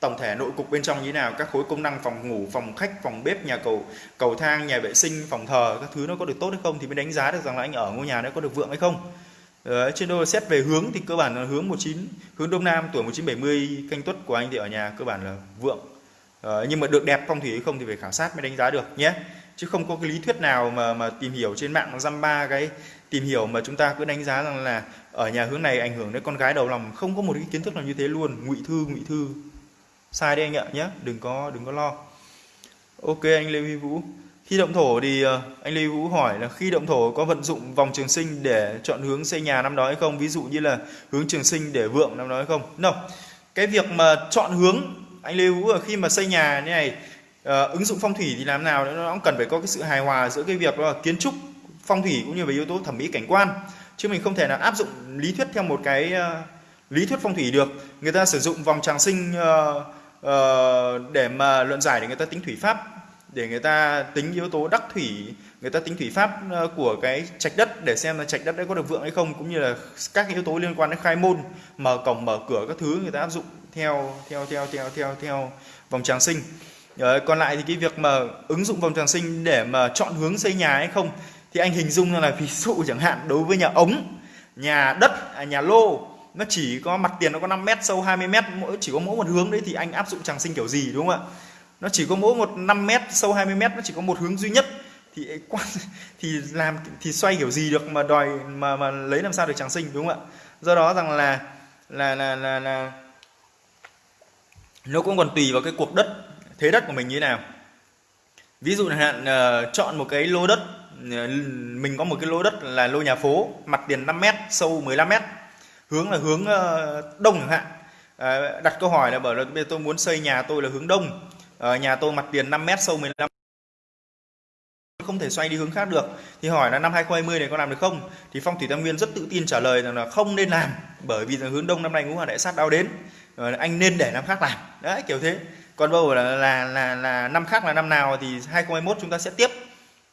tổng thể nội cục bên trong như thế nào các khối công năng phòng ngủ phòng khách phòng bếp nhà cầu cầu thang nhà vệ sinh phòng thờ các thứ nó có được tốt hay không thì mới đánh giá được rằng là anh ở ngôi nhà nó có được vượng hay không. Đấy, trên đôi xét về hướng thì cơ bản là hướng 19 hướng đông nam tuổi 1970 canh tuất của anh thì ở nhà cơ bản là vượng. Đấy, nhưng mà được đẹp phong thủy hay không thì phải khảo sát mới đánh giá được nhé. Chứ không có cái lý thuyết nào mà mà tìm hiểu trên mạng dăm ba cái tìm hiểu mà chúng ta cứ đánh giá rằng là ở nhà hướng này ảnh hưởng đến con gái đầu lòng. Không có một cái kiến thức nào như thế luôn. Ngụy thư ngụy thư. Sai đấy anh ạ nhé đừng có đừng có lo. Ok, anh lê huy vũ. Khi động thổ thì ờ, anh lê huy vũ hỏi là khi động thổ có vận dụng vòng trường sinh để chọn hướng xây nhà năm đó hay không? Ví dụ như là hướng trường sinh để vượng năm đó hay không? No. Cái việc mà chọn hướng, anh lê vũ khi mà xây nhà như này ờ, ứng dụng phong thủy thì làm nào? Nó cũng cần phải có cái sự hài hòa giữa cái việc đó là kiến trúc phong thủy cũng như về yếu tố thẩm mỹ cảnh quan. Chứ mình không thể nào áp dụng lý thuyết theo một cái uh, lý thuyết phong thủy được. Người ta sử dụng vòng tràng sinh uh, uh, để mà luận giải để người ta tính thủy pháp để người ta tính yếu tố đắc thủy người ta tính thủy pháp của cái trạch đất để xem là trạch đất đấy có được vượng hay không cũng như là các yếu tố liên quan đến khai môn mở cổng mở cửa các thứ người ta áp dụng theo theo theo theo theo theo vòng tràng sinh. Đấy, còn lại thì cái việc mà ứng dụng vòng tràng sinh để mà chọn hướng xây nhà hay không thì anh hình dung là ví dụ chẳng hạn đối với nhà ống nhà đất à, nhà lô nó chỉ có mặt tiền nó có 5 mét sâu 20 mét mỗi chỉ có mỗi một hướng đấy thì anh áp dụng tràng sinh kiểu gì đúng không ạ? Nó chỉ có mỗi một 5 mét sâu 20 mét nó chỉ có một hướng duy nhất. Thì quan thì làm thì xoay kiểu gì được mà đòi mà mà lấy làm sao được tràng sinh đúng không ạ? Do đó rằng là là là là, là nó cũng còn tùy vào cái cuộc đất thế đất của mình như thế nào. Ví dụ hạn uh, chọn một cái lô đất Ờ, mình có một cái lô đất là lô nhà phố mặt tiền 5 mét sâu 15 mét. Hướng là hướng ờ, đông chẳng hạn. À, đặt câu hỏi là bởi là bây giờ tôi muốn xây nhà tôi là hướng đông. À, nhà tôi mặt tiền 5 mét sâu 15 không thể xoay đi hướng khác được. Thì hỏi là năm 2020 này có làm được không? Thì phong thủy tam nguyên rất tự tin trả lời rằng là không nên làm bởi vì là hướng đông năm nay ngũ hành đại sát đau đến. Rồi anh nên để năm khác làm. Đấy kiểu thế. Còn bầu là, là là là năm khác là năm nào thì 2021 chúng ta sẽ tiếp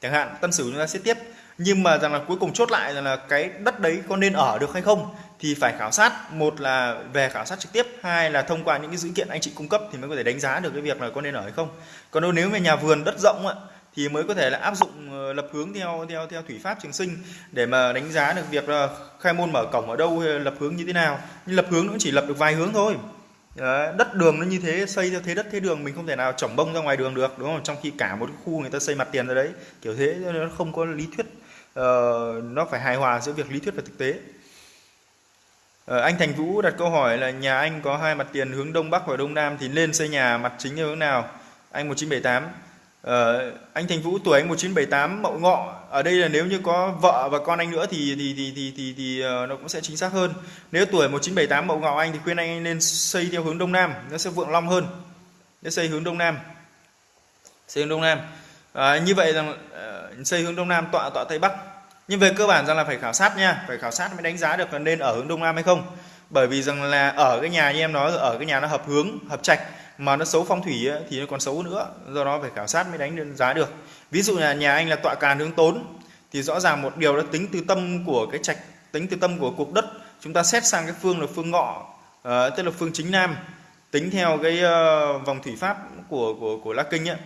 chẳng hạn tân sửu chúng ta sẽ tiếp. Nhưng mà rằng là cuối cùng chốt lại rằng là cái đất đấy có nên ở được hay không thì phải khảo sát. Một là về khảo sát trực tiếp, hai là thông qua những cái dữ kiện anh chị cung cấp thì mới có thể đánh giá được cái việc là có nên ở hay không. Còn nếu về nhà vườn đất rộng ạ thì mới có thể là áp dụng ờ, lập hướng theo theo theo thủy pháp trường sinh để mà đánh giá được việc là khai môn mở cổng ở đâu, hay lập hướng như thế nào. Nhưng lập hướng nó chỉ lập được vài hướng thôi. Đấy, đất đường nó như thế xây theo thế đất thế đường mình không thể nào chỏng bông ra ngoài đường được đúng không? Trong khi cả một khu người ta xây mặt tiền ra đấy kiểu thế nó không có lý thuyết uh, nó phải hài hòa giữa việc lý thuyết và thực tế. Uh, anh Thành Vũ đặt câu hỏi là nhà anh có hai mặt tiền hướng đông bắc và đông nam thì nên xây nhà mặt chính theo hướng nào? Anh 1978 Ờ, anh Thành Vũ tuổi anh 1978 Mậu Ngọ. Ở đây là nếu như có vợ và con anh nữa thì thì thì thì thì, thì uh, nó cũng sẽ chính xác hơn. Nếu tuổi 1978 Mậu Ngọ anh thì khuyên anh nên xây theo hướng đông nam nó sẽ vượng long hơn. Nếu xây hướng đông nam. Xây hướng đông nam. À, như vậy rằng uh, xây hướng đông nam tọa tọa tây bắc. Nhưng về cơ bản rằng là phải khảo sát nha phải khảo sát mới đánh giá được là nên ở hướng đông nam hay không. Bởi vì rằng là ở cái nhà như em nói ở cái nhà nó hợp hướng hợp trạch mà nó xấu phong thủy ấy, thì nó còn xấu nữa. Do đó phải khảo sát mới đánh giá được. Ví dụ là nhà anh là tọa càn hướng tốn thì rõ ràng một điều đó tính từ tâm của cái trạch tính từ tâm của cuộc đất chúng ta xét sang cái phương là phương ngọ uh, tức là phương chính nam. Tính theo cái uh, vòng thủy pháp của của của la kinh ấy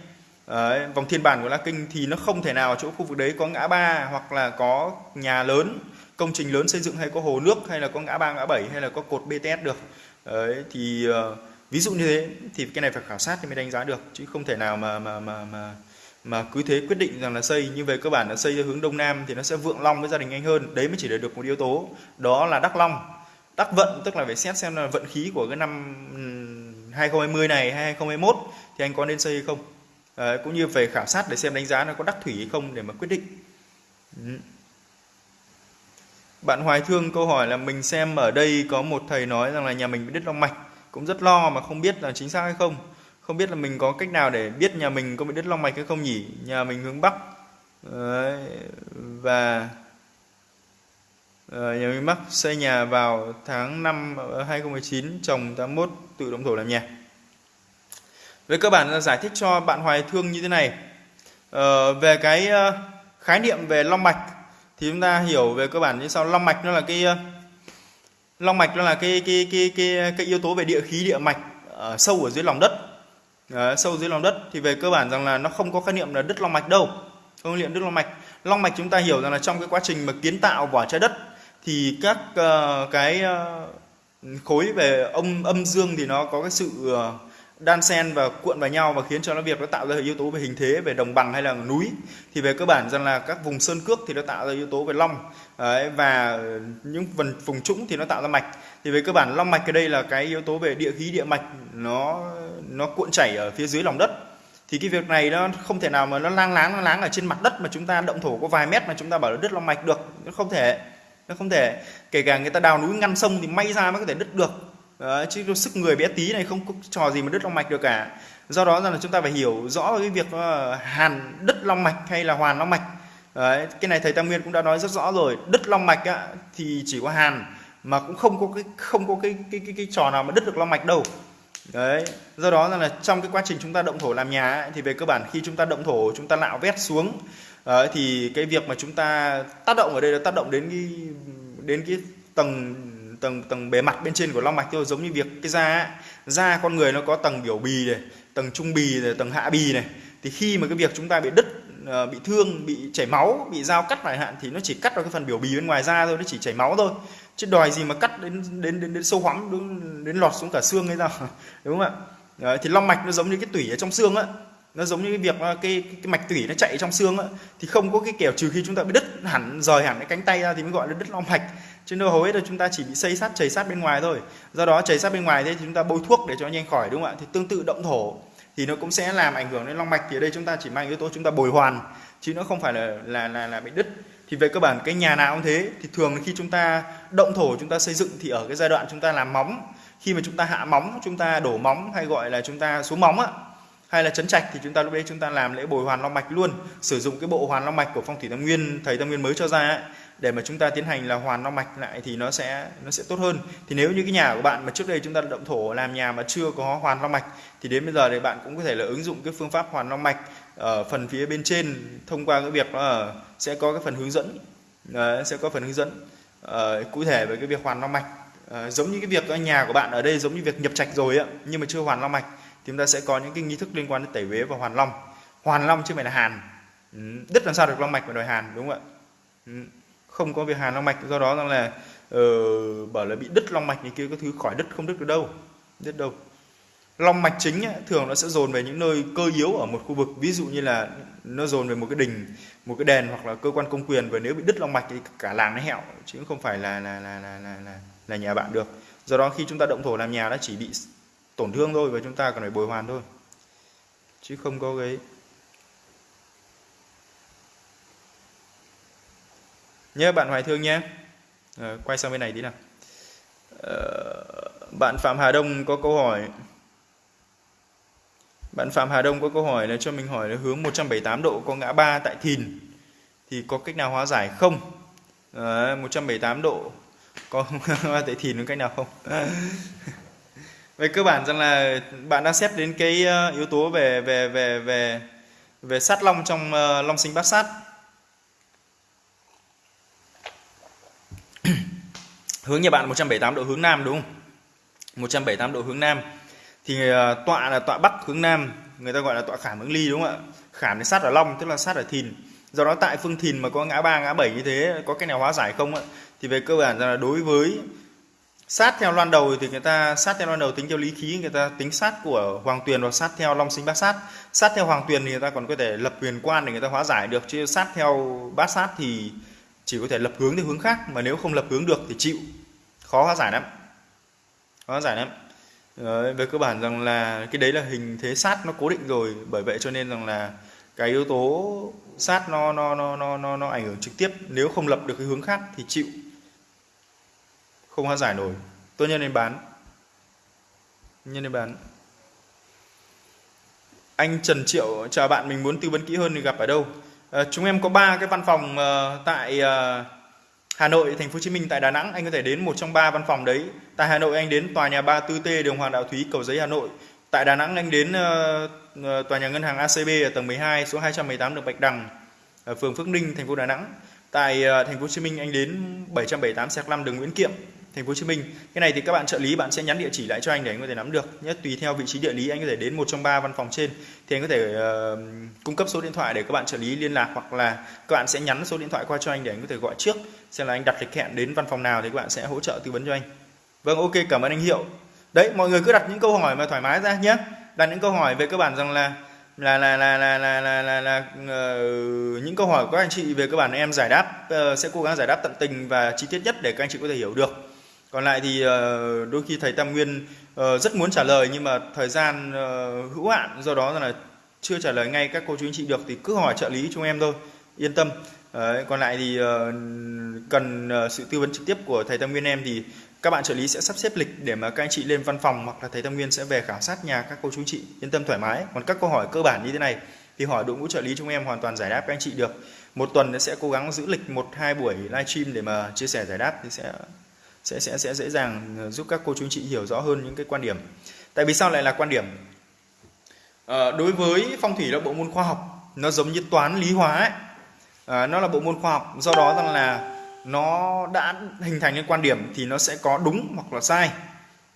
uh, vòng thiên bản của la kinh thì nó không thể nào chỗ khu vực đấy có ngã ba hoặc là có nhà lớn công trình lớn xây dựng hay có hồ nước hay là có ngã ba ngã bảy hay là có cột BTS được. Đấy thì uh, ví dụ như thế thì cái này phải khảo sát thì mới đánh giá được chứ không thể nào mà mà mà mà mà cứ thế quyết định rằng là xây như về cơ bản là xây theo hướng đông nam thì nó sẽ vượng long với gia đình anh hơn. Đấy mới chỉ được một yếu tố đó là đắc long. Đắc vận tức là phải xét xem là vận khí của cái năm 2020 này hay 2021 thì anh có nên xây hay không. À, cũng như phải khảo sát để xem đánh giá nó có đắc thủy hay không để mà quyết định. Ừ. bạn hoài thương câu hỏi là mình xem ở đây có một thầy nói rằng là nhà mình bị đứt long mạch cũng rất lo mà không biết là chính xác hay không. Không biết là mình có cách nào để biết nhà mình có bị đứt long mạch hay không nhỉ? Nhà mình hướng bắc. Đấy, và ờ, nhà mình mắc xây nhà vào tháng 5 2019 ờ, trồng 81 tự động thổ làm nhà. Về cơ bản là giải thích cho bạn hoài thương như thế này. Uh, về cái khái niệm về long mạch thì chúng ta hiểu về cơ bản như sau. Long mạch nó là cái long mạch nó là cái cái cái cái cái yếu tố về địa khí địa mạch ở sâu ở dưới lòng đất. Đấy, sâu dưới lòng đất thì về cơ bản rằng là nó không có khái niệm là đứt long mạch đâu không niệm đứt long mạch. Long mạch chúng ta hiểu rằng là trong cái quá trình mà kiến tạo vỏ trái đất thì các uh, cái uh, khối về âm âm dương thì nó có cái sự uh, đan xen và cuộn vào nhau và khiến cho nó việc nó tạo ra yếu tố về hình thế về đồng bằng hay là núi. Thì về cơ bản rằng là các vùng sơn cước thì nó tạo ra yếu tố về long. Đấy, và những phần vùng trũng thì nó tạo ra mạch. Thì về cơ bản long mạch ở đây là cái yếu tố về địa khí địa mạch nó nó cuộn chảy ở phía dưới lòng đất. Thì cái việc này nó không thể nào mà nó lang láng lang láng ở trên mặt đất mà chúng ta động thổ có vài mét mà chúng ta bảo là đứt long mạch được. Nó không thể nó không thể. Kể cả người ta đào núi ngăn sông thì may ra mới có thể đứt được. Đấy, chứ sức người bé tí này không có trò gì mà đứt long mạch được cả. Do đó rằng là chúng ta phải hiểu rõ cái việc ờ, hàn đứt long mạch hay là hoàn long mạch. Đấy, cái này thầy Tam Nguyên cũng đã nói rất rõ rồi. Đứt long mạch á, thì chỉ có hàn mà cũng không có cái không có cái cái cái, cái trò nào mà đứt được long mạch đâu. Đấy do đó là trong cái quá trình chúng ta động thổ làm nhà ấy, thì về cơ bản khi chúng ta động thổ chúng ta nạo vét xuống đấy, thì cái việc mà chúng ta tác động ở đây là tác động đến cái đến cái tầng tầng tầng bề mặt bên trên của long mạch thôi giống như việc cái da da con người nó có tầng biểu bì này tầng trung bì này tầng hạ bì này. Thì khi mà cái việc chúng ta bị đứt ờ, bị thương bị chảy máu bị dao cắt phải hạn thì nó chỉ cắt vào cái phần biểu bì bên ngoài da thôi nó chỉ chảy máu thôi. Chứ đòi gì mà cắt đến đến đến, đến sâu hoắm đến, đến lọt xuống cả xương hay sao? Đúng không ạ? Đấy, thì long mạch nó giống như cái tủy ở trong xương á. Nó giống như cái việc cái, cái, cái mạch tủy nó chạy trong xương á. Thì không có cái kiểu trừ khi chúng ta bị đứt hẳn rời hẳn cái cánh tay ra thì mới gọi là đứt long mạch chứ đâu hầu hết là chúng ta chỉ bị xây sát chảy sát bên ngoài thôi do đó chảy sát bên ngoài thế thì chúng ta bôi thuốc để cho nhanh khỏi đúng không ạ thì tương tự động thổ thì nó cũng sẽ làm ảnh hưởng đến long mạch thì ở đây chúng ta chỉ mang yếu tố chúng ta bồi hoàn chứ nó không phải là là là, là bị đứt thì về cơ bản cái nhà nào cũng thế thì thường khi chúng ta động thổ chúng ta xây dựng thì ở cái giai đoạn chúng ta làm móng khi mà chúng ta hạ móng chúng ta đổ móng hay gọi là chúng ta xuống móng á hay là chấn trạch thì chúng ta lúc đấy chúng ta làm lễ bồi hoàn long mạch luôn sử dụng cái bộ hoàn long mạch của phong thủy tam nguyên thầy tam nguyên mới cho ra ấy, để mà chúng ta tiến hành là hoàn long mạch lại thì nó sẽ nó sẽ tốt hơn. Thì nếu như cái nhà của bạn mà trước đây chúng ta động thổ làm nhà mà chưa có hoàn long mạch thì đến bây giờ thì bạn cũng có thể là ứng dụng cái phương pháp hoàn long mạch ở phần phía bên trên thông qua cái việc là sẽ có cái phần hướng dẫn ờ, sẽ có phần hướng dẫn uh, cụ thể về cái việc hoàn long mạch. Uh, giống như cái việc nhà của bạn ở đây giống như việc nhập trạch rồi ạ nhưng mà chưa hoàn long mạch thì chúng ta sẽ có những cái nghi thức liên quan đến tẩy uế và hoàn long. Hoàn long chứ không phải là hàn. Ừ, đứt làm sao được long mạch mà đòi hàn đúng không ạ? Ừ, không có việc hàn long mạch do đó rằng là uh, bảo là bị đứt long mạch này kia có thứ khỏi đứt không đứt được đâu đứt đâu. Long mạch chính ấy, thường nó sẽ dồn về những nơi cơ yếu ở một khu vực ví dụ như là nó dồn về một cái đình một cái đền hoặc là cơ quan công quyền và nếu bị đứt long mạch thì cả làng nó hẹo chứ không phải là là là là là là, là nhà bạn được. Do đó khi chúng ta động thổ làm nhà nó chỉ bị tổn thương thôi và chúng ta cần phải bồi hoàn thôi chứ không có cái nhớ bạn hoài thương nhé quay sang bên này tí nào ờ, bạn phạm hà đông có câu hỏi bạn Phạm Hà Đông có câu hỏi là cho mình hỏi là hướng 178 độ có ngã ba tại Thìn thì có cách nào hóa giải không? Đấy, 178 độ có ngã tại Thìn có cách nào không? về cơ bản rằng là bạn đang xét đến cái ờ, yếu tố về về về về về sát long trong ờ, long sinh bát sát hướng nhà bạn 178 độ hướng nam, đúng không? 178 độ hướng nam. Thì ờ, tọa là tọa bắc hướng nam, người ta gọi là tọa khảm hướng ly, đúng không ạ? Khảm thì sát ở long, tức là sát ở thìn. Do đó tại phương thìn mà có ngã ba, ngã bảy như thế, có cái nào hóa giải không ạ? Thì về cơ bản là đối với sát theo loan đầu thì người ta, sát theo loan đầu tính theo lý khí, người ta tính sát của hoàng tuyền và sát theo long sinh bát sát. Sát theo hoàng tuyền thì người ta còn có thể lập huyền quan để người ta hóa giải được, chứ sát theo bát sát thì chỉ có thể lập hướng theo hướng khác mà nếu không lập hướng được thì chịu. Khó hóa giải lắm. Khó hóa giải lắm. Đấy, về cơ bản rằng là cái đấy là hình thế sát nó cố định rồi bởi vậy cho nên rằng là cái yếu tố sát nó nó nó nó nó, nó ảnh hưởng trực tiếp. Nếu không lập được cái hướng khác thì chịu. Không hóa giải nổi. Tôi nhân lên bán. Nhân lên bán. Anh Trần Triệu chào bạn mình muốn tư vấn kỹ hơn thì gặp ở đâu? À, chúng em có ba cái văn phòng uh, tại uh, Hà Nội, Thành phố Hồ Chí Minh tại Đà Nẵng anh có thể đến một trong ba văn phòng đấy. Tại Hà Nội anh đến tòa nhà 34T đường Hoàng Đạo Thúy Cầu Giấy Hà Nội. Tại Đà Nẵng anh đến uh, tòa nhà ngân hàng ACB ở tầng 12 số 218 đường Bạch Đằng ở phường Phước Ninh, thành phố Đà Nẵng. Tại uh, Thành phố Hồ Chí Minh anh đến 778 5 đường Nguyễn Kiệm, Thành phố Hồ Chí Minh. Cái này thì các bạn trợ lý bạn sẽ nhắn địa chỉ lại cho anh để anh có thể nắm được. nhé. tùy theo vị trí địa lý anh có thể đến một trong ba văn phòng trên thì anh có thể uh, cung cấp số điện thoại để các bạn trợ lý liên lạc hoặc là các bạn sẽ nhắn số điện thoại qua cho anh để anh có thể gọi trước xem là anh đặt lịch hẹn đến văn phòng nào thì các bạn sẽ hỗ trợ tư vấn cho anh. Vâng ok cảm ơn anh Hiệu. Đấy mọi người cứ đặt những câu hỏi mà thoải mái ra nhé. Đặt những câu hỏi về cơ bản rằng là là là là là là là, là, là uh, những câu hỏi của các anh chị về cơ bản em giải đáp uh, sẽ cố gắng giải đáp tận tình và chi tiết nhất để các anh chị có thể hiểu được còn lại thì ờ, đôi khi thầy tam nguyên ờ, rất muốn trả lời nhưng mà thời gian ờ, hữu hạn do đó là chưa trả lời ngay các cô chú anh chị được thì cứ hỏi trợ lý chúng em thôi yên tâm. Đấy, còn lại thì cần sự tư vấn trực tiếp của thầy Tam Nguyên em thì các bạn trợ lý sẽ sắp xếp lịch để mà các anh chị lên văn phòng hoặc là thầy Tam Nguyên sẽ về khảo sát nhà các cô chú anh chị yên tâm thoải mái. Còn các câu hỏi cơ bản như thế này thì hỏi đội ngũ trợ lý chúng em hoàn toàn giải đáp các anh chị được. Một tuần sẽ cố gắng giữ lịch một hai buổi livestream để mà chia sẻ giải đáp thì sẽ sẽ sẽ sẽ dễ dàng ờ, giúp các cô chú anh chị hiểu rõ hơn những cái quan điểm. Tại vì sao lại là quan điểm? À, đối với phong thủy là bộ môn khoa học nó giống như toán lý hóa ấy. À, nó là bộ môn khoa học do đó rằng là nó đã hình thành cái quan điểm thì nó sẽ có đúng hoặc là sai.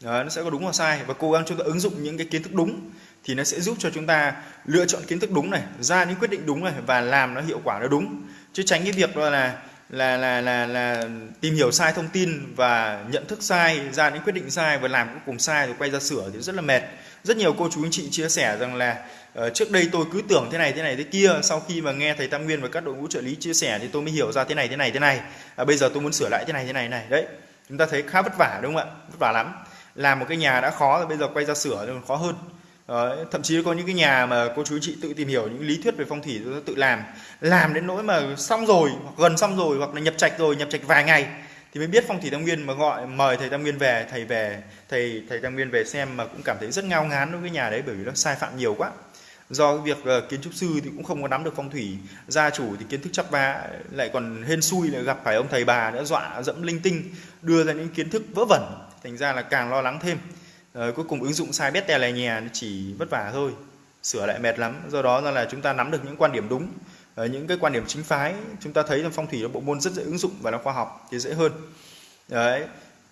Đấy, nó sẽ có đúng hoặc sai. Và cố gắng chúng ta ứng dụng những cái kiến thức đúng thì nó sẽ giúp cho chúng ta lựa chọn kiến thức đúng này ra những quyết định đúng này và làm nó hiệu quả nó đúng. Chứ tránh cái việc đó là là là là là tìm hiểu sai thông tin và nhận thức sai ra những quyết định sai và làm cuối cùng sai rồi quay ra sửa thì rất là mệt. Rất nhiều cô chú anh chị chia sẻ rằng là uh, trước đây tôi cứ tưởng thế này thế này thế kia sau khi mà nghe thầy Tam Nguyên và các đội ngũ trợ lý chia sẻ thì tôi mới hiểu ra thế này thế này thế này. À, bây giờ tôi muốn sửa lại thế này thế này này. Đấy chúng ta thấy khá vất vả đúng không ạ? Vất vả lắm. Làm một cái nhà đã khó rồi bây giờ quay ra sửa thì còn khó hơn. Đấy, thậm chí có những cái nhà mà cô chú chị tự tìm hiểu những lý thuyết về phong thủy tự làm. Làm đến nỗi mà xong rồi hoặc gần xong rồi hoặc là nhập trạch rồi nhập trạch vài ngày thì mới biết phong thủy tam nguyên mà gọi mời thầy tam nguyên về thầy về thầy thầy tam nguyên về xem mà cũng cảm thấy rất ngao ngán đối với nhà đấy bởi vì nó sai phạm nhiều quá. Do cái việc uh, kiến trúc sư thì cũng không có nắm được phong thủy gia chủ thì kiến thức chắp vá lại còn hên xui lại gặp phải ông thầy bà nữa dọa dẫm linh tinh đưa ra những kiến thức vớ vẩn thành ra là càng lo lắng thêm. Ờ, cuối cùng ứng dụng sai bét tè lè nhè chỉ vất vả thôi, sửa lại mệt lắm. Do đó là chúng ta nắm được những quan điểm đúng ờ, những cái quan điểm chính phái. Chúng ta thấy là phong thủy là bộ môn rất dễ ứng dụng và nó khoa học thì dễ hơn. Đấy.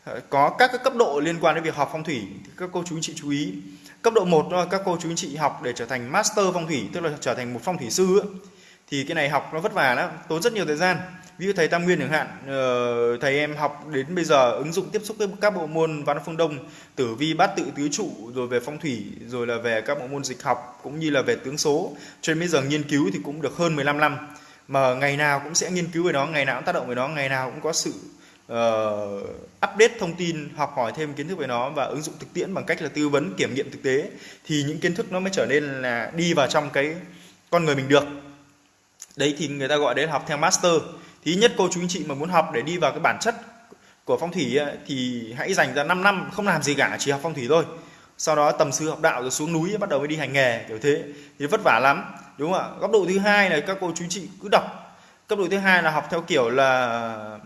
Ờ, có các cái cấp độ liên quan đến việc học phong thủy thì các cô chú anh chị chú ý. Cấp độ 1 đó các cô chú anh chị học để trở thành master phong thủy, tức là trở thành một phong thủy sư ấy thì cái này học nó vất vả lắm tốn rất nhiều thời gian. Ví dụ thầy Tam Nguyên chẳng hạn ờ, thầy em học đến bây giờ ứng dụng tiếp xúc với các bộ môn văn phương Đông tử vi bát tự tứ trụ rồi về phong thủy rồi là về các bộ môn dịch học cũng như là về tướng số. Cho nên bây giờ nghiên cứu thì cũng được hơn 15 năm. Mà ngày nào cũng sẽ nghiên cứu về nó ngày nào cũng tác động về nó ngày nào cũng có sự uh, update thông tin học hỏi thêm kiến thức về nó và ứng dụng thực tiễn bằng cách là tư vấn kiểm nghiệm thực tế. Thì những kiến thức nó mới trở nên là đi vào trong cái con người mình được đấy thì người ta gọi đấy là học theo master. Thì nhất cô chú anh chị mà muốn học để đi vào cái bản chất của phong thủy ấy, thì hãy dành ra 5 năm không làm gì cả chỉ học phong thủy thôi. Sau đó tầm sư học đạo rồi xuống núi bắt đầu mới đi hành nghề kiểu thế. Thì vất vả lắm đúng không ạ? Góc độ thứ hai là các cô chú chị cứ đọc. Cấp độ thứ hai là học theo kiểu là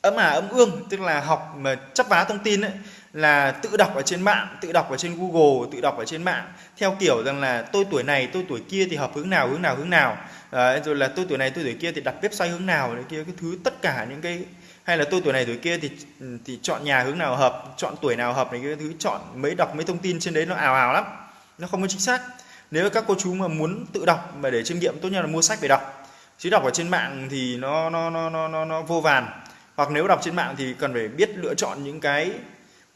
ấm à ấm ương tức là học mà chấp vá thông tin ấy là tự đọc ở trên mạng tự đọc ở trên google tự đọc ở trên mạng. Theo kiểu rằng là tôi tuổi này tôi tuổi kia thì hợp hướng nào hướng nào hướng nào. Ờ, đấy, rồi là tôi tuổi này tôi tuổi kia thì đặt website hướng nào này kia cái thứ tất cả những cái hay là tôi tuổi này tuổi kia thì thì chọn nhà hướng nào hợp chọn tuổi nào hợp này cái thứ chọn mấy đọc mấy thông tin trên đấy nó ảo ảo lắm nó không có chính xác. Nếu các cô chú mà muốn tự đọc mà để chiêm nghiệm tốt nhất là mua sách về đọc. Chứ đọc ở trên mạng thì nó nó nó nó nó, nó vô vàn. Hoặc nếu đọc trên mạng thì cần phải biết lựa chọn những cái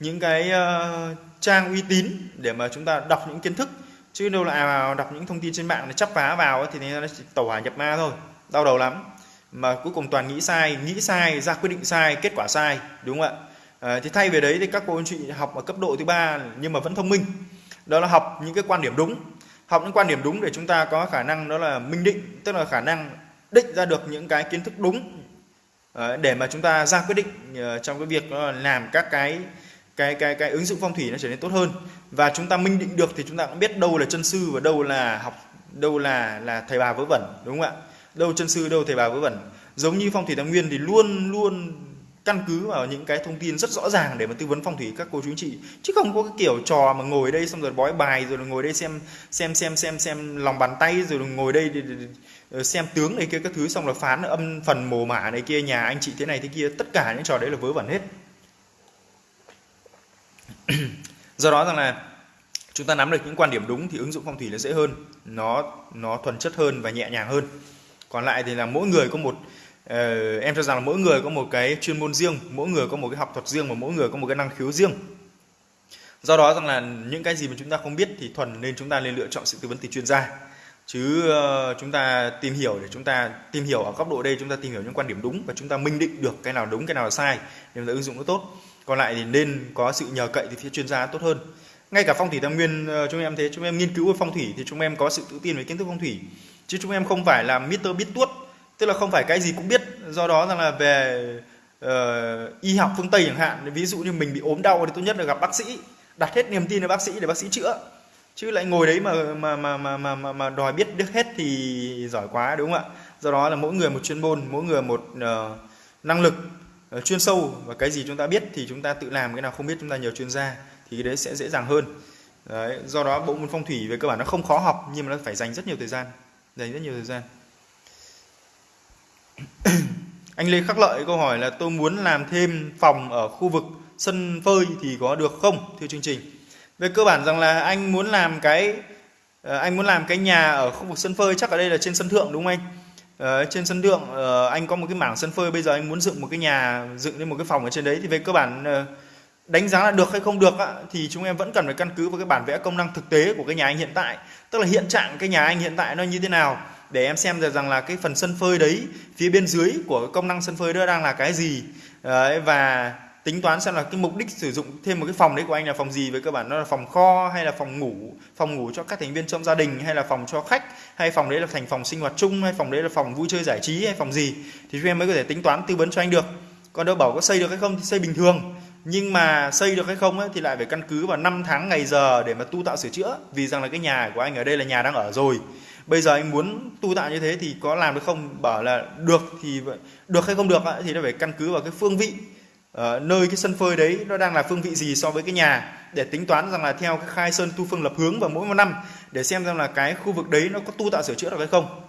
những cái uh, trang uy tín để mà chúng ta đọc những kiến thức chứ đâu là à, đọc những thông tin trên mạng nó chắp vá vào thì nó chỉ tẩu hỏa nhập ma thôi. Đau đầu lắm. Mà cuối cùng toàn nghĩ sai nghĩ sai ra quyết định sai kết quả sai đúng không ạ? À, thì thay về đấy thì các cô anh chị học ở cấp độ thứ ba nhưng mà vẫn thông minh. Đó là học những cái quan điểm đúng. Học những quan điểm đúng để chúng ta có khả năng đó là minh định tức là khả năng định ra được những cái kiến thức đúng ờ, để mà chúng ta ra quyết định ờ, trong cái việc làm các cái cái cái cái ứng dụng phong thủy nó trở nên tốt hơn. Và chúng ta minh định được thì chúng ta cũng biết đâu là chân sư và đâu là học đâu là là thầy bà vớ vẩn đúng không ạ? Đâu chân sư đâu thầy bà vớ vẩn. Giống như phong thủy tam nguyên thì luôn luôn căn cứ vào những cái thông tin rất rõ ràng để mà tư vấn phong thủy các cô chú anh chị. Chứ không có cái kiểu trò mà ngồi đây xong rồi bói bài rồi ngồi đây xem xem xem xem xem lòng bàn tay rồi ngồi đây để, để, để ờ, xem tướng này kia các thứ xong là phán âm phần mồ mả này kia nhà anh chị thế này thế kia tất cả những trò đấy là vớ vẩn hết do đó rằng là chúng ta nắm được những quan điểm đúng thì ứng dụng phong thủy nó dễ hơn nó nó thuần chất hơn và nhẹ nhàng hơn. Còn lại thì là mỗi người có một uh, em cho rằng là mỗi người có một cái chuyên môn riêng mỗi người có một cái học thuật riêng và mỗi người có một cái năng khiếu riêng. Do đó rằng là những cái gì mà chúng ta không biết thì thuần nên chúng ta nên lựa chọn sự tư vấn từ chuyên gia. Chứ uh, chúng ta tìm hiểu để chúng ta tìm hiểu ở góc độ đây chúng ta tìm hiểu những quan điểm đúng và chúng ta minh định được cái nào đúng cái nào là sai để chúng ta ứng dụng nó tốt còn lại thì nên có sự nhờ cậy từ phía chuyên gia tốt hơn. Ngay cả phong thủy tam nguyên ờ, chúng em thế chúng em nghiên cứu về phong thủy thì chúng em có sự tự tin về kiến thức phong thủy. Chứ chúng em không phải là Mr. biết tuốt tức là không phải cái gì cũng biết. Do đó rằng là về uh, y học phương tây chẳng hạn ví dụ như mình bị ốm đau thì tốt nhất là gặp bác sĩ đặt hết niềm tin vào bác sĩ để bác sĩ chữa. Chứ lại ngồi đấy mà mà mà mà mà mà, mà đòi biết được hết thì giỏi quá đúng không ạ? Do đó là mỗi người một chuyên môn mỗi người một uh, năng lực. Ờ, chuyên sâu và cái gì chúng ta biết thì chúng ta tự làm cái nào không biết chúng ta nhờ chuyên gia thì cái đấy sẽ dễ dàng hơn. Đấy, do đó bộ môn phong thủy về cơ bản nó không khó học nhưng mà nó phải dành rất nhiều thời gian dành rất nhiều thời gian. Anh Lê Khắc Lợi câu hỏi là tôi muốn làm thêm phòng ở khu vực sân phơi thì có được không? Thưa chương trình. Về cơ bản rằng là anh muốn làm cái ờ, anh muốn làm cái nhà ở khu vực sân phơi chắc ở đây là trên sân thượng đúng không anh? Ờ, trên sân thượng uh, anh có một cái mảng sân phơi bây giờ anh muốn dựng một cái nhà dựng lên một cái phòng ở trên đấy thì về cơ bản ờ, đánh giá là được hay không được thì chúng em vẫn cần phải căn cứ vào cái bản vẽ công năng thực tế của cái nhà anh hiện tại. Tức là hiện trạng cái nhà anh hiện tại nó như thế nào để em xem được rằng là cái phần sân phơi đấy phía bên dưới của công năng sân phơi đó đang là cái gì. Đấy, và tính toán xem là cái mục đích sử dụng thêm một cái phòng đấy của anh là phòng gì với cơ bản nó là phòng kho hay là phòng ngủ phòng ngủ cho các thành viên trong gia đình hay là phòng cho khách hay phòng đấy là thành phòng sinh hoạt chung hay phòng đấy là phòng vui chơi giải trí hay phòng gì. Thì chúng em mới có thể tính toán tư vấn cho anh được. Còn đâu bảo có xây được hay không thì xây bình thường. Nhưng mà xây được hay không ấy, thì lại phải căn cứ vào năm tháng ngày giờ để mà tu tạo sửa chữa. Vì rằng là cái nhà của anh ở đây là nhà đang ở rồi. Bây giờ anh muốn tu tạo như thế thì có làm được không? Bảo là được thì được hay không được thì nó phải căn cứ vào cái phương vị uh, nơi cái sân phơi đấy nó đang là phương vị gì so với cái nhà? Để tính toán rằng là theo cái khai sơn tu phương lập hướng vào mỗi một năm để xem rằng là cái khu vực đấy nó có tu tạo sửa chữa được hay không.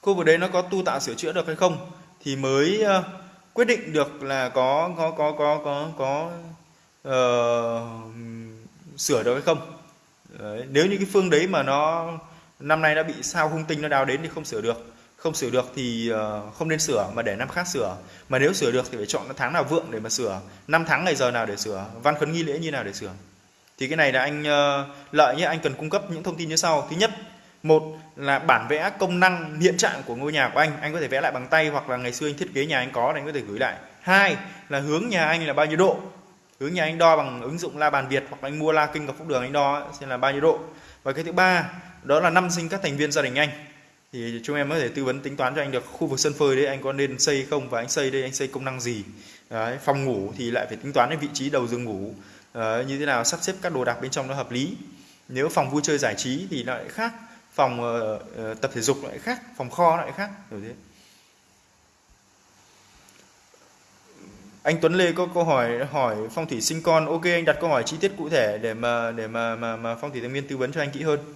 Khu vực đấy nó có tu tạo sửa chữa được hay không thì mới uh, quyết định được là có có có có có có uh, sửa được hay không. Đấy. nếu như cái phương đấy mà nó năm nay đã bị sao hung tinh nó đào đến thì không sửa được không sửa được thì ờ, không nên sửa, mà để năm khác sửa. Mà nếu sửa được thì phải chọn tháng nào vượng để mà sửa, năm tháng ngày giờ nào để sửa, văn khấn nghi lễ như nào để sửa. Thì cái này là anh ờ, lợi nhé, anh cần cung cấp những thông tin như sau. Thứ nhất, một là bản vẽ công năng, hiện trạng của ngôi nhà của anh anh có thể vẽ lại bằng tay hoặc là ngày xưa anh thiết kế nhà anh có thì anh có thể gửi lại. Hai là hướng nhà anh là bao nhiêu độ? Hướng nhà anh đo bằng ứng dụng la bàn việt hoặc anh mua la kinh gặp phúc đường anh đo xem là bao nhiêu độ. Và cái thứ ba, đó là năm sinh các thành viên gia đình anh thì chúng em có thể tư vấn tính toán cho anh được khu vực sân phơi đấy anh có nên xây không và anh xây đây anh xây công năng gì? Đấy, phòng ngủ thì lại phải tính toán đến vị trí đầu giường ngủ. Đấy, như thế nào sắp xếp các đồ đạc bên trong nó hợp lý. Nếu phòng vui chơi giải trí thì lại khác phòng uh, tập thể dục lại khác phòng kho lại khác kiểu thế. Anh Tuấn Lê có câu hỏi hỏi phong thủy sinh con ok anh đặt câu hỏi chi tiết cụ thể để mà để mà mà, mà phong thủy thanh niên tư vấn cho anh kỹ hơn.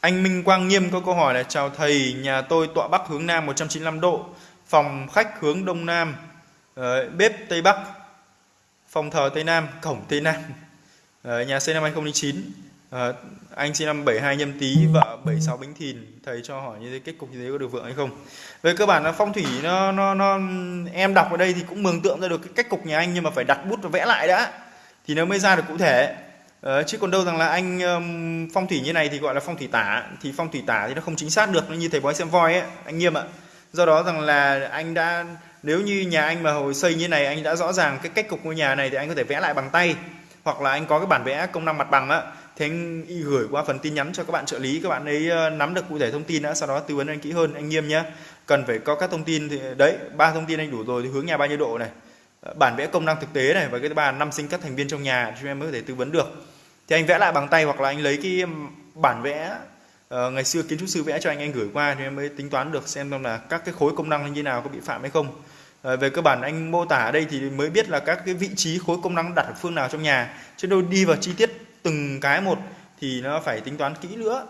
Anh Minh Quang Nghiêm có câu hỏi là chào thầy, nhà tôi tọa bắc hướng nam 195 độ, phòng khách hướng đông nam, ờ, bếp tây bắc, phòng thờ tây nam, cổng tây nam. Ờ, nhà xây năm 2009. Uh, ờ, anh sinh năm 72 nhâm tý, vợ 76 bính thìn. Thầy cho hỏi như thế kết cục như thế có được vượng hay không? Về cơ bản là phong thủy nó nó nó em đọc ở đây thì cũng mường tượng ra được cái cách cục nhà anh nhưng mà phải đặt bút và vẽ lại đã thì nó mới ra được cụ thể Ờ, chứ còn đâu rằng là anh um, phong thủy như này thì gọi là phong thủy tả thì phong thủy tả thì nó không chính xác được nó như thầy bói xem voi ấy anh nghiêm ạ. Do đó rằng là anh đã nếu như nhà anh mà hồi xây như này anh đã rõ ràng cái cách cục ngôi nhà này thì anh có thể vẽ lại bằng tay hoặc là anh có cái bản vẽ công năng mặt bằng á. Thì anh gửi qua phần tin nhắn cho các bạn trợ lý các bạn ấy nắm được cụ thể thông tin đã sau đó tư vấn anh kỹ hơn anh nghiêm nhé cần phải có các thông tin thì đấy ba thông tin anh đủ rồi thì hướng nhà bao nhiêu độ này bản vẽ công năng thực tế này và cái thứ ba năm sinh các thành viên trong nhà chúng em mới có thể tư vấn được. Thì anh vẽ lại bằng tay hoặc là anh lấy cái um, bản vẽ uh, ngày xưa kiến trúc sư vẽ cho anh anh gửi qua thì em mới tính toán được xem là các cái khối công năng như thế nào có bị phạm hay không. Uh, về cơ bản anh mô tả ở đây thì mới biết là các cái vị trí khối công năng đặt ở phương nào trong nhà. Chứ đâu đi vào chi tiết từng cái một thì nó phải tính toán kỹ nữa.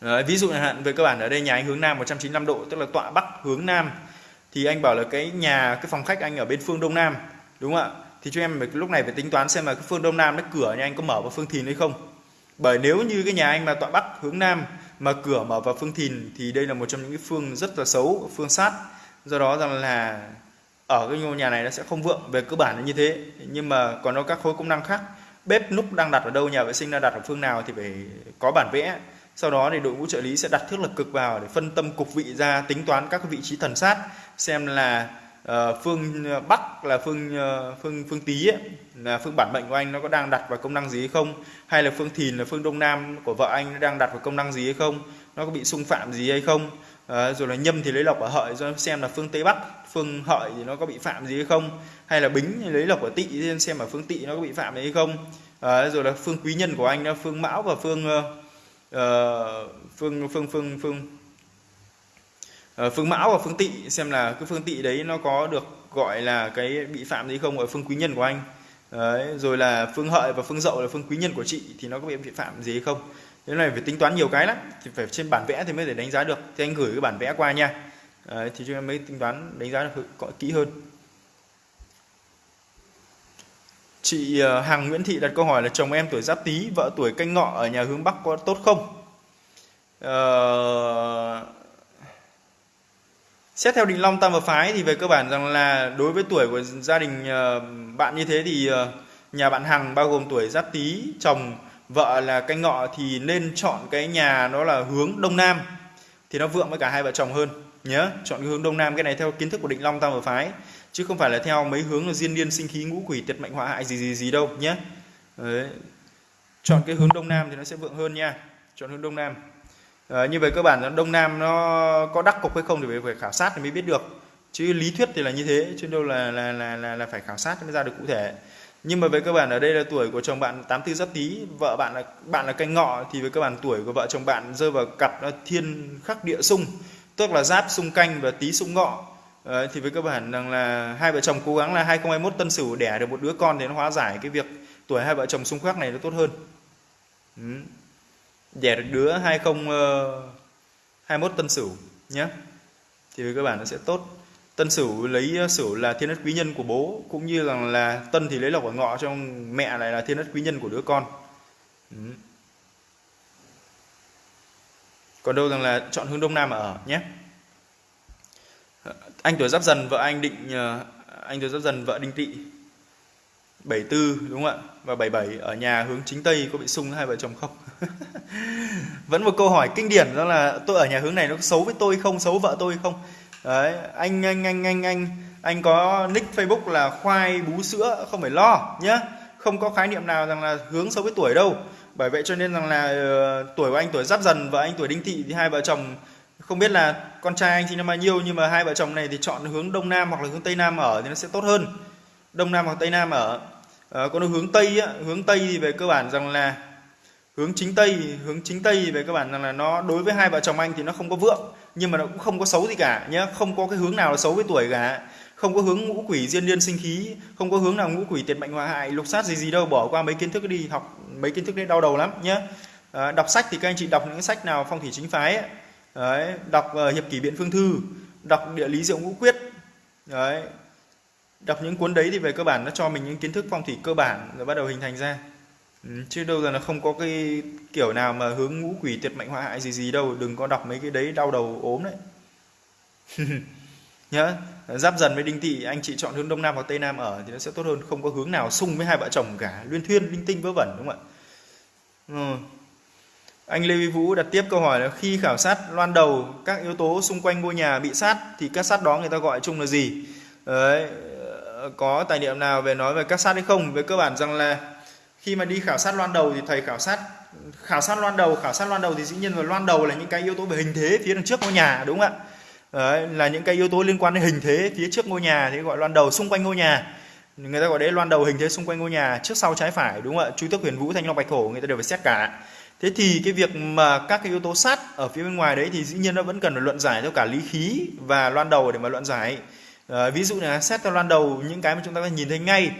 Đấy, ví dụ hạn về cơ bản ở đây nhà anh hướng nam 195 độ tức là tọa bắc hướng nam thì anh bảo là cái nhà, cái phòng khách anh ở bên phương đông nam, đúng không ạ? Thì cho em lúc này phải tính toán xem là cái phương đông nam cái cửa nhà anh có mở vào phương thìn hay không. Bởi nếu như cái nhà anh mà tọa bắc hướng nam mà cửa mở vào phương thìn thì đây là một trong những cái phương rất là xấu, phương sát. Do đó rằng là ở cái ngôi nhà này nó sẽ không vượng, về cơ bản là như thế. Nhưng mà còn có các khối công năng khác. Bếp núc đang đặt ở đâu, nhà vệ sinh đang đặt ở phương nào thì phải có bản vẽ sau đó thì đội ngũ trợ lý sẽ đặt thước lực cực vào để phân tâm cục vị ra tính toán các vị trí thần sát xem là uh, phương ờ, bắc là phương uh, phương phương tý ấy, là phương bản mệnh của anh nó có đang đặt vào công năng gì hay không? Hay là phương thìn là phương đông nam của vợ anh nó đang đặt vào công năng gì hay không? Nó có bị xung phạm gì hay không? Uh, rồi là nhâm thì lấy lộc ở hợi do xem là phương tây bắc phương hợi thì nó có bị phạm gì hay không? Hay là bính thì lấy lộc ở tỵ xem ở phương tỵ nó có bị phạm gì hay không? Uh, rồi là phương quý nhân của anh là phương mão và phương uh, Ờ, phương phương phương phương. Ờ, phương mão và phương tỵ xem là cái phương tỵ đấy nó có được gọi là cái bị phạm gì không ở phương quý nhân của anh. Đấy, rồi là phương hợi và phương dậu là phương quý nhân của chị thì nó có bị phạm gì hay không? Thế này phải tính toán nhiều cái lắm thì phải trên bản vẽ thì mới để đánh giá được. Thì anh gửi cái bản vẽ qua nha. Đấy, thì chúng em mới tính toán đánh giá được kỹ hơn. Chị ờ, Hằng Nguyễn Thị đặt câu hỏi là chồng em tuổi Giáp Tý, vợ tuổi Canh Ngọ ở nhà hướng Bắc có tốt không? Ờ... xét theo định long tam và phái thì về cơ bản rằng là đối với tuổi của gia đình ờ, bạn như thế thì ờ, nhà bạn Hằng bao gồm tuổi Giáp Tý, chồng, vợ là canh ngọ thì nên chọn cái nhà nó là hướng đông nam thì nó vượng với cả hai vợ chồng hơn, nhớ. Chọn cái hướng đông nam, cái này theo kiến thức của định long tam và phái chứ không phải là theo mấy hướng là diên niên sinh khí ngũ quỷ tiệt mệnh họa hại gì gì gì đâu nhé Đấy. chọn cái hướng đông nam thì nó sẽ vượng hơn nha. Chọn hướng đông nam. À, như vậy cơ bản là đông nam nó có đắc cục hay không thì phải khảo sát thì mới biết được. Chứ lý thuyết thì là như thế chứ đâu là là là là, là phải khảo sát mới ra được cụ thể. Nhưng mà về cơ bản ở đây là tuổi của chồng bạn 84 giáp tý vợ bạn là bạn là canh ngọ thì với cơ bản tuổi của vợ chồng bạn rơi vào cặp thiên khắc địa xung tức là giáp xung canh và tý xung ngọ. Đấy, thì với cơ bản rằng là hai vợ chồng cố gắng là 2021 tân sửu đẻ được một đứa con thì nó hóa giải cái việc tuổi hai vợ chồng xung khắc này nó tốt hơn. Ừ. đẻ được đứa 2021 ờ, tân sửu nhé thì với cơ bản nó sẽ tốt. Tân sửu lấy ờ, sửu là thiên đất quý nhân của bố cũng như rằng là tân thì lấy lộc ở ngọ trong mẹ lại là thiên đất quý nhân của đứa con. Ừ. còn đâu rằng là chọn hướng đông nam ở nhé anh tuổi giáp dần vợ anh định ờ, anh tuổi giáp dần vợ đinh tỵ 74 đúng không ạ? Và 77 ở nhà hướng chính tây có bị sung hai vợ chồng không? Vẫn một câu hỏi kinh điển đó là tôi ở nhà hướng này nó xấu với tôi không xấu vợ tôi không? Đấy anh anh anh anh anh anh có nick facebook là khoai bú sữa không phải lo nhé không có khái niệm nào rằng là hướng xấu với tuổi đâu. Bởi vậy cho nên rằng là uh, tuổi của anh tuổi giáp dần và anh tuổi đinh thị thì hai vợ chồng không biết là con trai anh sinh năm bao nhiêu nhưng mà hai vợ chồng này thì chọn hướng đông nam hoặc là hướng tây nam ở thì nó sẽ tốt hơn đông nam hoặc tây nam ở ờ, à, còn hướng tây á, hướng tây thì về cơ bản rằng là hướng chính tây hướng chính tây về cơ bản rằng là nó đối với hai vợ chồng anh thì nó không có vượng nhưng mà nó cũng không có xấu gì cả nhé không có cái hướng nào là xấu với tuổi cả không có hướng ngũ quỷ diên liên sinh khí không có hướng nào ngũ quỷ tiệt mệnh hòa hại lục sát gì gì đâu bỏ qua mấy kiến thức đi học mấy kiến thức đấy đau đầu lắm nhé à, ờ, đọc sách thì các anh chị đọc những sách nào phong thủy chính phái ấy. Đấy, đọc uh, hiệp kỷ biện phương thư đọc địa lý diệu ngũ quyết. Đấy đọc những cuốn đấy thì về cơ bản nó cho mình những kiến thức phong thủy cơ bản rồi bắt đầu hình thành ra. Ừ, chứ đâu là nó không có cái kiểu nào mà hướng ngũ quỷ tuyệt mệnh họa hại gì gì đâu đừng có đọc mấy cái đấy đau đầu ốm đấy. Nhớ giáp dần với đinh tỵ anh chị chọn hướng đông nam hoặc tây nam ở thì nó sẽ tốt hơn không có hướng nào xung với hai vợ chồng cả. Luyên thuyên linh tinh vớ vẩn đúng không ạ? Ừ anh lê vi vũ đặt tiếp câu hỏi là khi khảo sát loan đầu các yếu tố xung quanh ngôi nhà bị sát thì các sát đó người ta gọi chung là gì? Đấy có tài liệu nào về nói về các sát hay không? Về cơ bản rằng là khi mà đi khảo sát loan đầu thì thầy khảo sát khảo sát loan đầu khảo sát loan đầu thì dĩ nhiên là loan đầu là những cái yếu tố về hình thế phía đằng trước ngôi nhà đúng không ạ? Đấy, là những cái yếu tố liên quan đến hình thế phía trước ngôi nhà thì gọi loan đầu xung quanh ngôi nhà. Người ta gọi đấy loan đầu hình thế xung quanh ngôi nhà trước sau trái phải đúng không ạ? Chú tước huyền vũ thanh long bạch hổ người ta đều phải xét cả thế thì cái việc mà các cái yếu tố sắt ở phía bên ngoài đấy thì dĩ nhiên nó vẫn cần phải luận giải theo cả lý khí và loan đầu để mà luận giải. À, ví dụ là xét theo loan đầu những cái mà chúng ta có nhìn thấy ngay.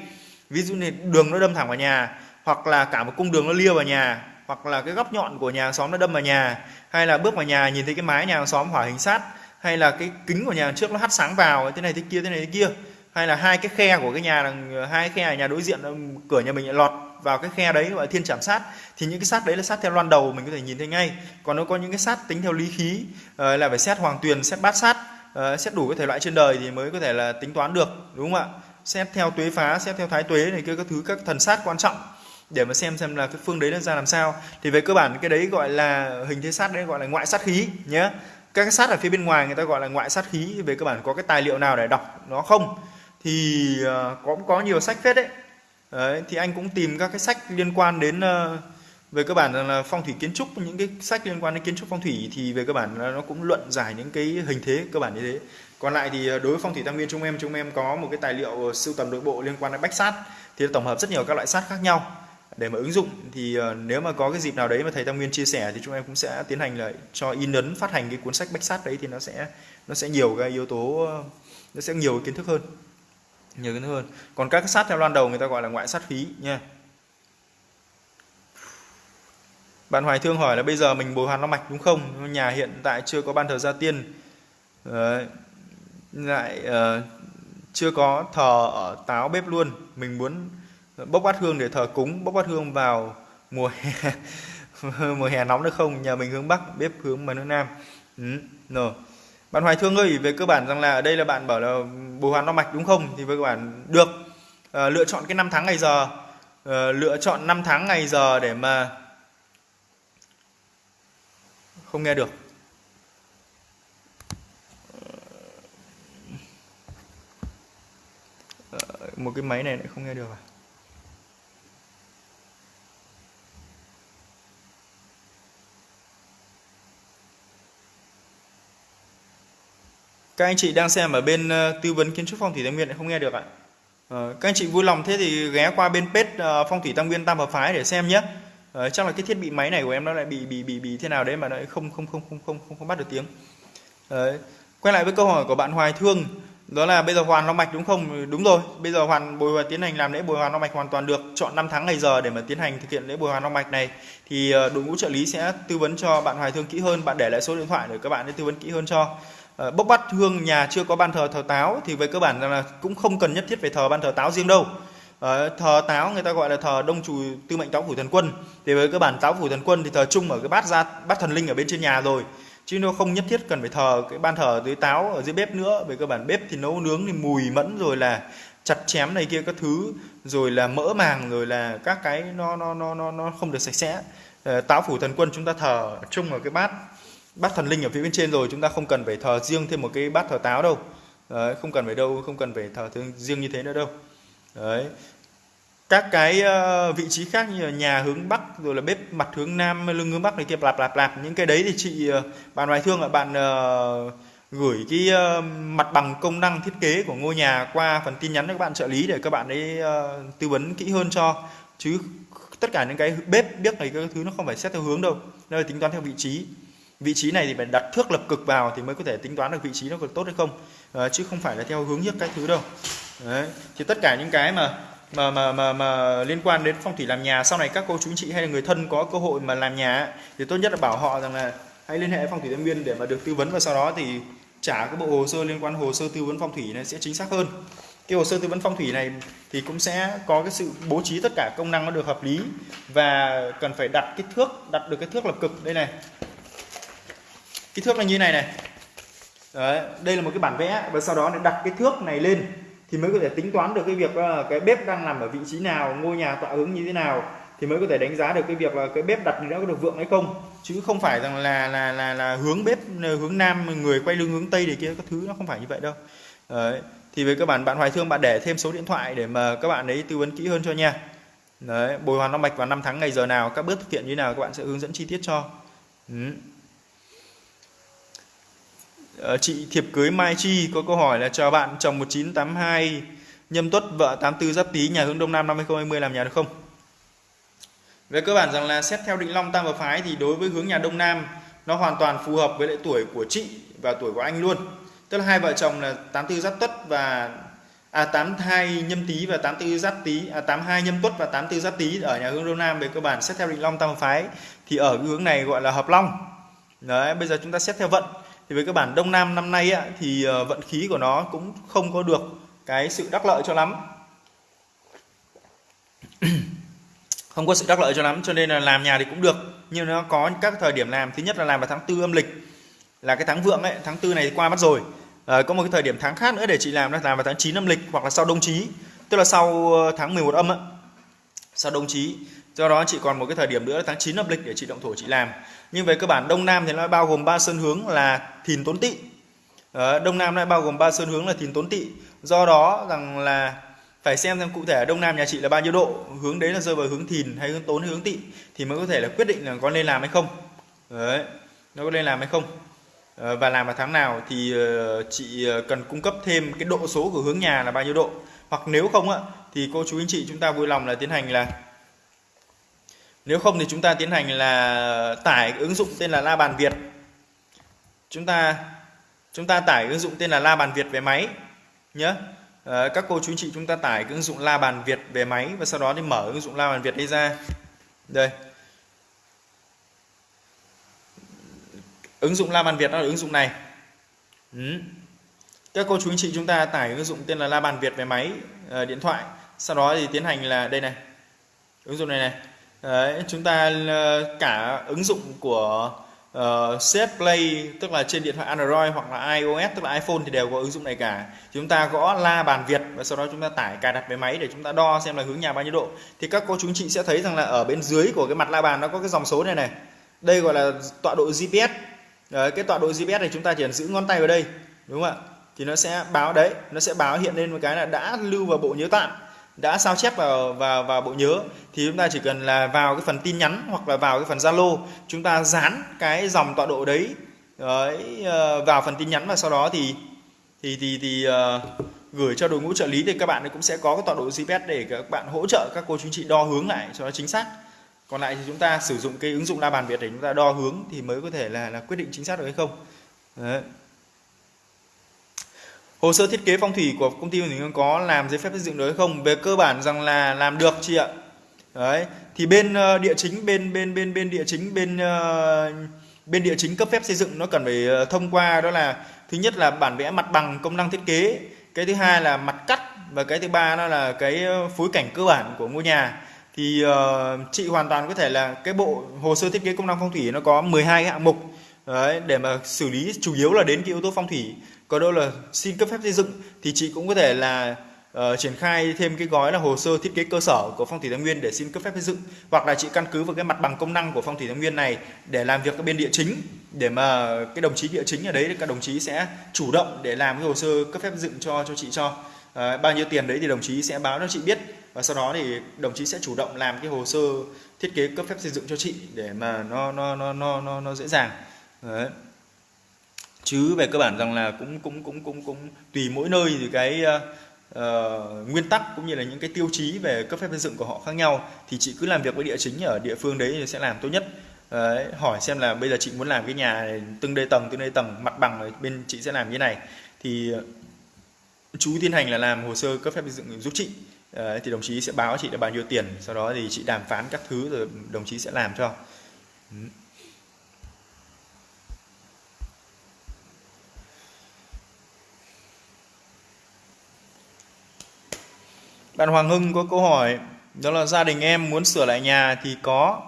Ví dụ như đường nó đâm thẳng vào nhà hoặc là cả một cung đường nó lia vào nhà hoặc là cái góc nhọn của nhà hàng xóm nó đâm vào nhà hay là bước vào nhà nhìn thấy cái mái nhà hàng xóm hỏa hình sát hay là cái kính của nhà trước nó hắt sáng vào thế này thế kia thế này thế kia. Hay là hai cái khe của cái nhà hai khe ở nhà đối diện cửa nhà mình lại lọt vào cái khe đấy gọi là thiên chạm sát thì những cái sát đấy là sát theo loan đầu mình có thể nhìn thấy ngay. Còn nó có những cái sát tính theo lý khí ờ, là phải xét hoàng tuyền xét bát sát ờ, xét đủ cái thể loại trên đời thì mới có thể là tính toán được đúng không ạ? Xét theo tuế phá xét theo thái tuế này kia các thứ các thần sát quan trọng để mà xem xem là cái phương đấy nó ra làm sao. Thì về cơ bản cái đấy gọi là hình thế sát đấy gọi là ngoại sát khí nhé các cái sát ở phía bên ngoài người ta gọi là ngoại sát khí về cơ bản có cái tài liệu nào để đọc nó không? Thì uh, cũng có nhiều sách phết đấy đấy thì anh cũng tìm các cái sách liên quan đến uh, về cơ bản là phong thủy kiến trúc những cái sách liên quan đến kiến trúc phong thủy thì về cơ bản là nó cũng luận giải những cái hình thế cơ bản như thế. Còn lại thì ờ, đối với phong thủy tam nguyên chúng em chúng em có một cái tài liệu ờ, sưu tầm nội bộ liên quan đến bách sát thì tổng hợp rất nhiều các loại sát khác nhau. Để mà ứng dụng thì nếu mà có cái dịp nào đấy mà thầy Tam Nguyên chia sẻ thì chúng em cũng sẽ tiến hành lại cho in ấn phát hành cái cuốn sách bách sát đấy thì nó sẽ nó sẽ nhiều cái yếu tố nó sẽ nhiều kiến thức hơn nhiều kiến hơn. Còn các cái sát theo loan đầu người ta gọi là ngoại sát phí nha. Bạn Hoài Thương hỏi là bây giờ mình bồi hoàn long mạch đúng không? Nhà hiện tại chưa có ban thờ gia tiên. Đấy. lại uh, chưa có thờ ở táo bếp luôn. Mình muốn bốc bát hương để thờ cúng bốc bát hương vào mùa hè. Mùa hè nóng được không? Nhà mình hướng bắc bếp hướng mà hướng nam. Ừ, no bạn hoài thương ơi về cơ bản rằng là ở đây là bạn bảo là bồi hoàn đo mạch đúng không? Thì với cơ bạn được. À, lựa chọn cái năm tháng ngày giờ. À, lựa chọn năm tháng ngày giờ để mà không nghe được. Ờ, một cái máy này lại không nghe được à? Các anh chị đang xem ở bên uh, tư vấn kiến trúc phong thủy tam nguyên lại không nghe được ạ. Uh, các anh chị vui lòng thế thì ghé qua bên page uh, phong thủy tam nguyên tam hợp phái để xem nhé. Uh, chắc là cái thiết bị máy này của em nó lại bị bị bị bị thế nào đấy mà nó không không không không không không, không bắt được tiếng. Uh, quay lại với câu hỏi của bạn Hoài Thương đó là bây giờ hoàn long mạch đúng không? Ừ, đúng rồi. Bây giờ hoàn bồi hoàn tiến hành làm lễ bồi hoàn long mạch hoàn toàn được. Chọn năm tháng ngày giờ để mà tiến hành thực hiện lễ bồi hoàn long mạch này. Thì đội ngũ trợ lý sẽ tư vấn cho bạn hoài thương kỹ hơn. Bạn để lại số điện thoại để các bạn để tư vấn kỹ hơn cho. Ờ, bốc bắt hương nhà chưa có ban thờ thờ táo thì về cơ bản là cũng không cần nhất thiết phải thờ ban thờ táo riêng đâu. Ờ, thờ táo người ta gọi là thờ đông chủ tư mệnh táo phủ thần quân. Thì với cơ bản táo phủ thần quân thì thờ chung ở cái bát ra bát thần linh ở bên trên nhà rồi. Chứ nó không nhất thiết cần phải thờ cái ban thờ dưới táo ở dưới bếp nữa. Về cơ bản bếp thì nấu nướng thì mùi mẫn rồi là chặt chém này kia các thứ rồi là mỡ màng rồi là các cái nó nó nó nó nó không được sạch sẽ. Ờ, táo phủ thần quân chúng ta thờ chung ở cái bát bát thần linh ở phía bên trên rồi chúng ta không cần phải thờ riêng thêm một cái bát thờ táo đâu. Đấy, không cần phải đâu không cần phải thờ riêng như thế nữa đâu. Đấy. Các cái ờ, vị trí khác như là nhà hướng bắc rồi là bếp mặt hướng nam lưng hướng bắc này kia lạp lạp lạp những cái đấy thì chị ờ, bạn hoài thương là bạn uh, gửi cái uh, mặt bằng công năng thiết kế của ngôi nhà qua phần tin nhắn cho các bạn trợ lý để các bạn ấy uh, tư vấn kỹ hơn cho. Chứ tất cả những cái bếp biết này các thứ nó không phải xét theo hướng đâu nó là tính toán theo vị trí vị trí này thì phải đặt thước lập cực vào thì mới có thể tính toán được vị trí nó có tốt hay không. À, chứ không phải là theo hướng nhất cái thứ đâu. Đấy thì tất cả những cái mà mà mà mà mà liên quan đến phong thủy làm nhà sau này các cô chú chị hay là người thân có cơ hội mà làm nhà thì tốt nhất là bảo họ rằng là hãy liên hệ phong thủy Tân nguyên để mà được tư vấn và sau đó thì trả cái bộ hồ sơ liên quan hồ sơ tư vấn phong thủy này sẽ chính xác hơn. Cái hồ sơ tư vấn phong thủy này thì cũng sẽ có cái sự bố trí tất cả công năng nó được hợp lý và cần phải đặt kích thước đặt được cái thước lập cực. Đây này kích thước là như này này Đấy, đây là một cái bản vẽ và sau đó để đặt cái thước này lên thì mới có thể tính toán được cái việc là cái bếp đang nằm ở vị trí nào ngôi nhà tọa hướng như thế nào thì mới có thể đánh giá được cái việc là cái bếp đặt nó có được vượng hay không chứ không phải rằng là là là là hướng bếp hướng nam người quay lưng hướng tây để kia các thứ nó không phải như vậy đâu Đấy. thì với các bạn bạn hoài thương bạn để thêm số điện thoại để mà các bạn ấy tư vấn kỹ hơn cho nha Đấy, bồi hoàn long mạch vào năm tháng ngày giờ nào các bước thực hiện như nào các bạn sẽ hướng dẫn chi tiết cho ừ. Ờ, chị thiệp cưới Mai Chi có câu hỏi là chào bạn chồng 1982 nhâm tuất vợ 84 giáp tý nhà hướng đông nam năm 2020 làm nhà được không? Về cơ bản rằng là xét theo định long tam và phái thì đối với hướng nhà đông nam nó hoàn toàn phù hợp với lại tuổi của chị và tuổi của anh luôn. Tức là hai vợ chồng là 84 giáp tuất và à 82 nhâm tý và 84 giáp tý à 82 nhâm tuất và 84 giáp tý ở nhà hướng đông nam về cơ bản xét theo định long tam và phái thì ở cái hướng này gọi là hợp long. Đấy, bây giờ chúng ta xét theo vận thì với các bản đông nam năm nay á, thì ờ, vận khí của nó cũng không có được cái sự đắc lợi cho lắm. Không có sự đắc lợi cho lắm cho nên là làm nhà thì cũng được. Nhưng nó có các thời điểm làm thứ nhất là làm vào tháng tư âm lịch là cái tháng vượng ấy tháng tư này qua mất rồi. À, có một cái thời điểm tháng khác nữa để chị làm là làm vào tháng 9 âm lịch hoặc là sau đông chí. Tức là sau ờ, tháng 11 âm ấy. sau đông chí do đó chị còn một cái thời điểm nữa là tháng 9 âm lịch để chị động thổ chị làm. Nhưng về cơ bản đông nam thì nó bao gồm ba sơn hướng là thìn tốn tỵ. Ờ, đông nam nó bao gồm ba sơn hướng là thìn tốn tỵ. Do đó rằng là phải xem xem cụ thể đông nam nhà chị là bao nhiêu độ, hướng đấy là rơi vào hướng thìn hay hướng tốn hay hướng tỵ thì mới có thể là quyết định là có nên làm hay không. Đấy, nó có nên làm hay không. Ờ, và làm vào tháng nào thì ờ, chị cần cung cấp thêm cái độ số của hướng nhà là bao nhiêu độ. Hoặc nếu không ạ thì cô chú anh chị chúng ta vui lòng là tiến hành là nếu không thì chúng ta tiến hành là tải ứng dụng tên là la bàn Việt. Chúng ta chúng ta tải ứng dụng tên là la bàn Việt về máy nhé à, ờ, các cô chú anh chị chúng ta tải ứng dụng la bàn Việt về máy và sau đó thì mở ứng dụng la bàn Việt đây ra. Đây. Ứng dụng la bàn Việt đó là ứng dụng này. Ừ. các cô chú anh chị chúng ta tải ứng dụng tên là la bàn Việt về máy uh, điện thoại. Sau đó thì tiến hành là đây này. Ứng dụng này này. Đấy, chúng ta ờ, cả ứng dụng của ờ, uh, Set Play tức là trên điện thoại Android hoặc là iOS tức là iPhone thì đều có ứng dụng này cả. Chúng ta gõ la bàn Việt và sau đó chúng ta tải cài đặt về máy để chúng ta đo xem là hướng nhà bao nhiêu độ. Thì các cô chú chị sẽ thấy rằng là ở bên dưới của cái mặt la bàn nó có cái dòng số này này. Đây gọi là tọa độ GPS đấy, cái tọa độ GPS này chúng ta chỉ cần giữ ngón tay vào đây đúng không ạ? Thì nó sẽ báo đấy nó sẽ báo hiện lên một cái là đã lưu vào bộ nhớ tạm đã sao chép vào vào vào bộ nhớ thì chúng ta chỉ cần là vào cái phần tin nhắn hoặc là vào cái phần Zalo chúng ta dán cái dòng tọa độ đấy, đấy ờ, vào phần tin nhắn và sau đó thì thì thì thì uh, gửi cho đội ngũ trợ lý thì các bạn cũng sẽ có cái tọa độ GPS để các bạn hỗ trợ các cô chú chị đo hướng lại cho nó chính xác còn lại thì chúng ta sử dụng cái ứng dụng la bàn Việt để chúng ta đo hướng thì mới có thể là là quyết định chính xác được hay không đấy. Hồ sơ thiết kế phong thủy của công ty mình có làm giấy phép xây dựng được không? Về cơ bản rằng là làm được chị ạ. Đấy, thì bên uh, địa chính bên bên bên bên địa chính bên uh, bên địa chính cấp phép xây dựng nó cần phải ờ, thông qua đó là thứ nhất là bản vẽ mặt bằng công năng thiết kế, cái thứ hai là mặt cắt và cái thứ ba đó là cái phối cảnh cơ bản của ngôi nhà thì uh, chị hoàn toàn có thể là cái bộ hồ sơ thiết kế công năng phong thủy nó có 12 hạng mục đấy, để mà xử lý chủ yếu là đến cái yếu tố phong thủy còn đâu là xin cấp phép xây dựng thì chị cũng có thể là uh, triển khai thêm cái gói là hồ sơ thiết kế cơ sở của phong thủy thái nguyên để xin cấp phép xây dựng. Hoặc là chị căn cứ vào cái mặt bằng công năng của phong thủy thái nguyên này để làm việc ở bên địa chính để mà cái đồng chí địa chính ở đấy các đồng chí sẽ chủ động để làm cái hồ sơ cấp phép xây dựng cho cho chị cho. Uh, bao nhiêu tiền đấy thì đồng chí sẽ báo cho chị biết. Và sau đó thì đồng chí sẽ chủ động làm cái hồ sơ thiết kế cấp phép xây dựng cho chị để mà nó nó nó nó nó, nó dễ dàng. Đấy chứ về cơ bản rằng là cũng cũng cũng cũng cũng tùy mỗi nơi thì cái uh, nguyên tắc cũng như là những cái tiêu chí về cấp phép xây dựng của họ khác nhau. Thì chị cứ làm việc với địa chính ở địa phương đấy thì sẽ làm tốt nhất. Đấy, hỏi xem là bây giờ chị muốn làm cái nhà này, từng đây tầng từng đây tầng mặt bằng bên chị sẽ làm như này. Thì ờ, chú tiến hành là làm hồ sơ cấp phép xây dựng giúp chị. Đấy, thì đồng chí sẽ báo chị là bao nhiêu tiền sau đó thì chị đàm phán các thứ rồi đồng chí sẽ làm cho. Ừ. Bạn Hoàng Hưng có câu hỏi đó là gia đình em muốn sửa lại nhà thì có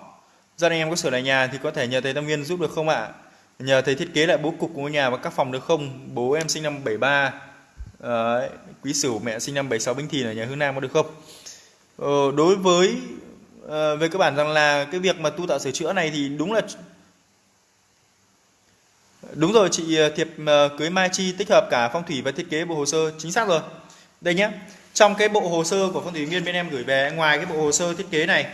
gia đình em có sửa lại nhà thì có thể nhờ thầy Tâm Nguyên giúp được không ạ? Nhờ thầy thiết kế lại bố cục của ngôi nhà và các phòng được không? Bố em sinh năm 73 Đấy, quý sửu mẹ sinh năm 76 Bính Thìn ở nhà Hướng Nam có được không? Ờ, đối với uh, về cơ bản rằng là cái việc mà tu tạo sửa chữa này thì đúng là đúng rồi chị ờ, Thiệp uh, cưới Mai Chi tích hợp cả phong thủy và thiết kế bộ hồ sơ chính xác rồi đây nhé trong cái bộ hồ sơ của phong thủy viên bên em gửi về ngoài cái bộ hồ sơ thiết kế này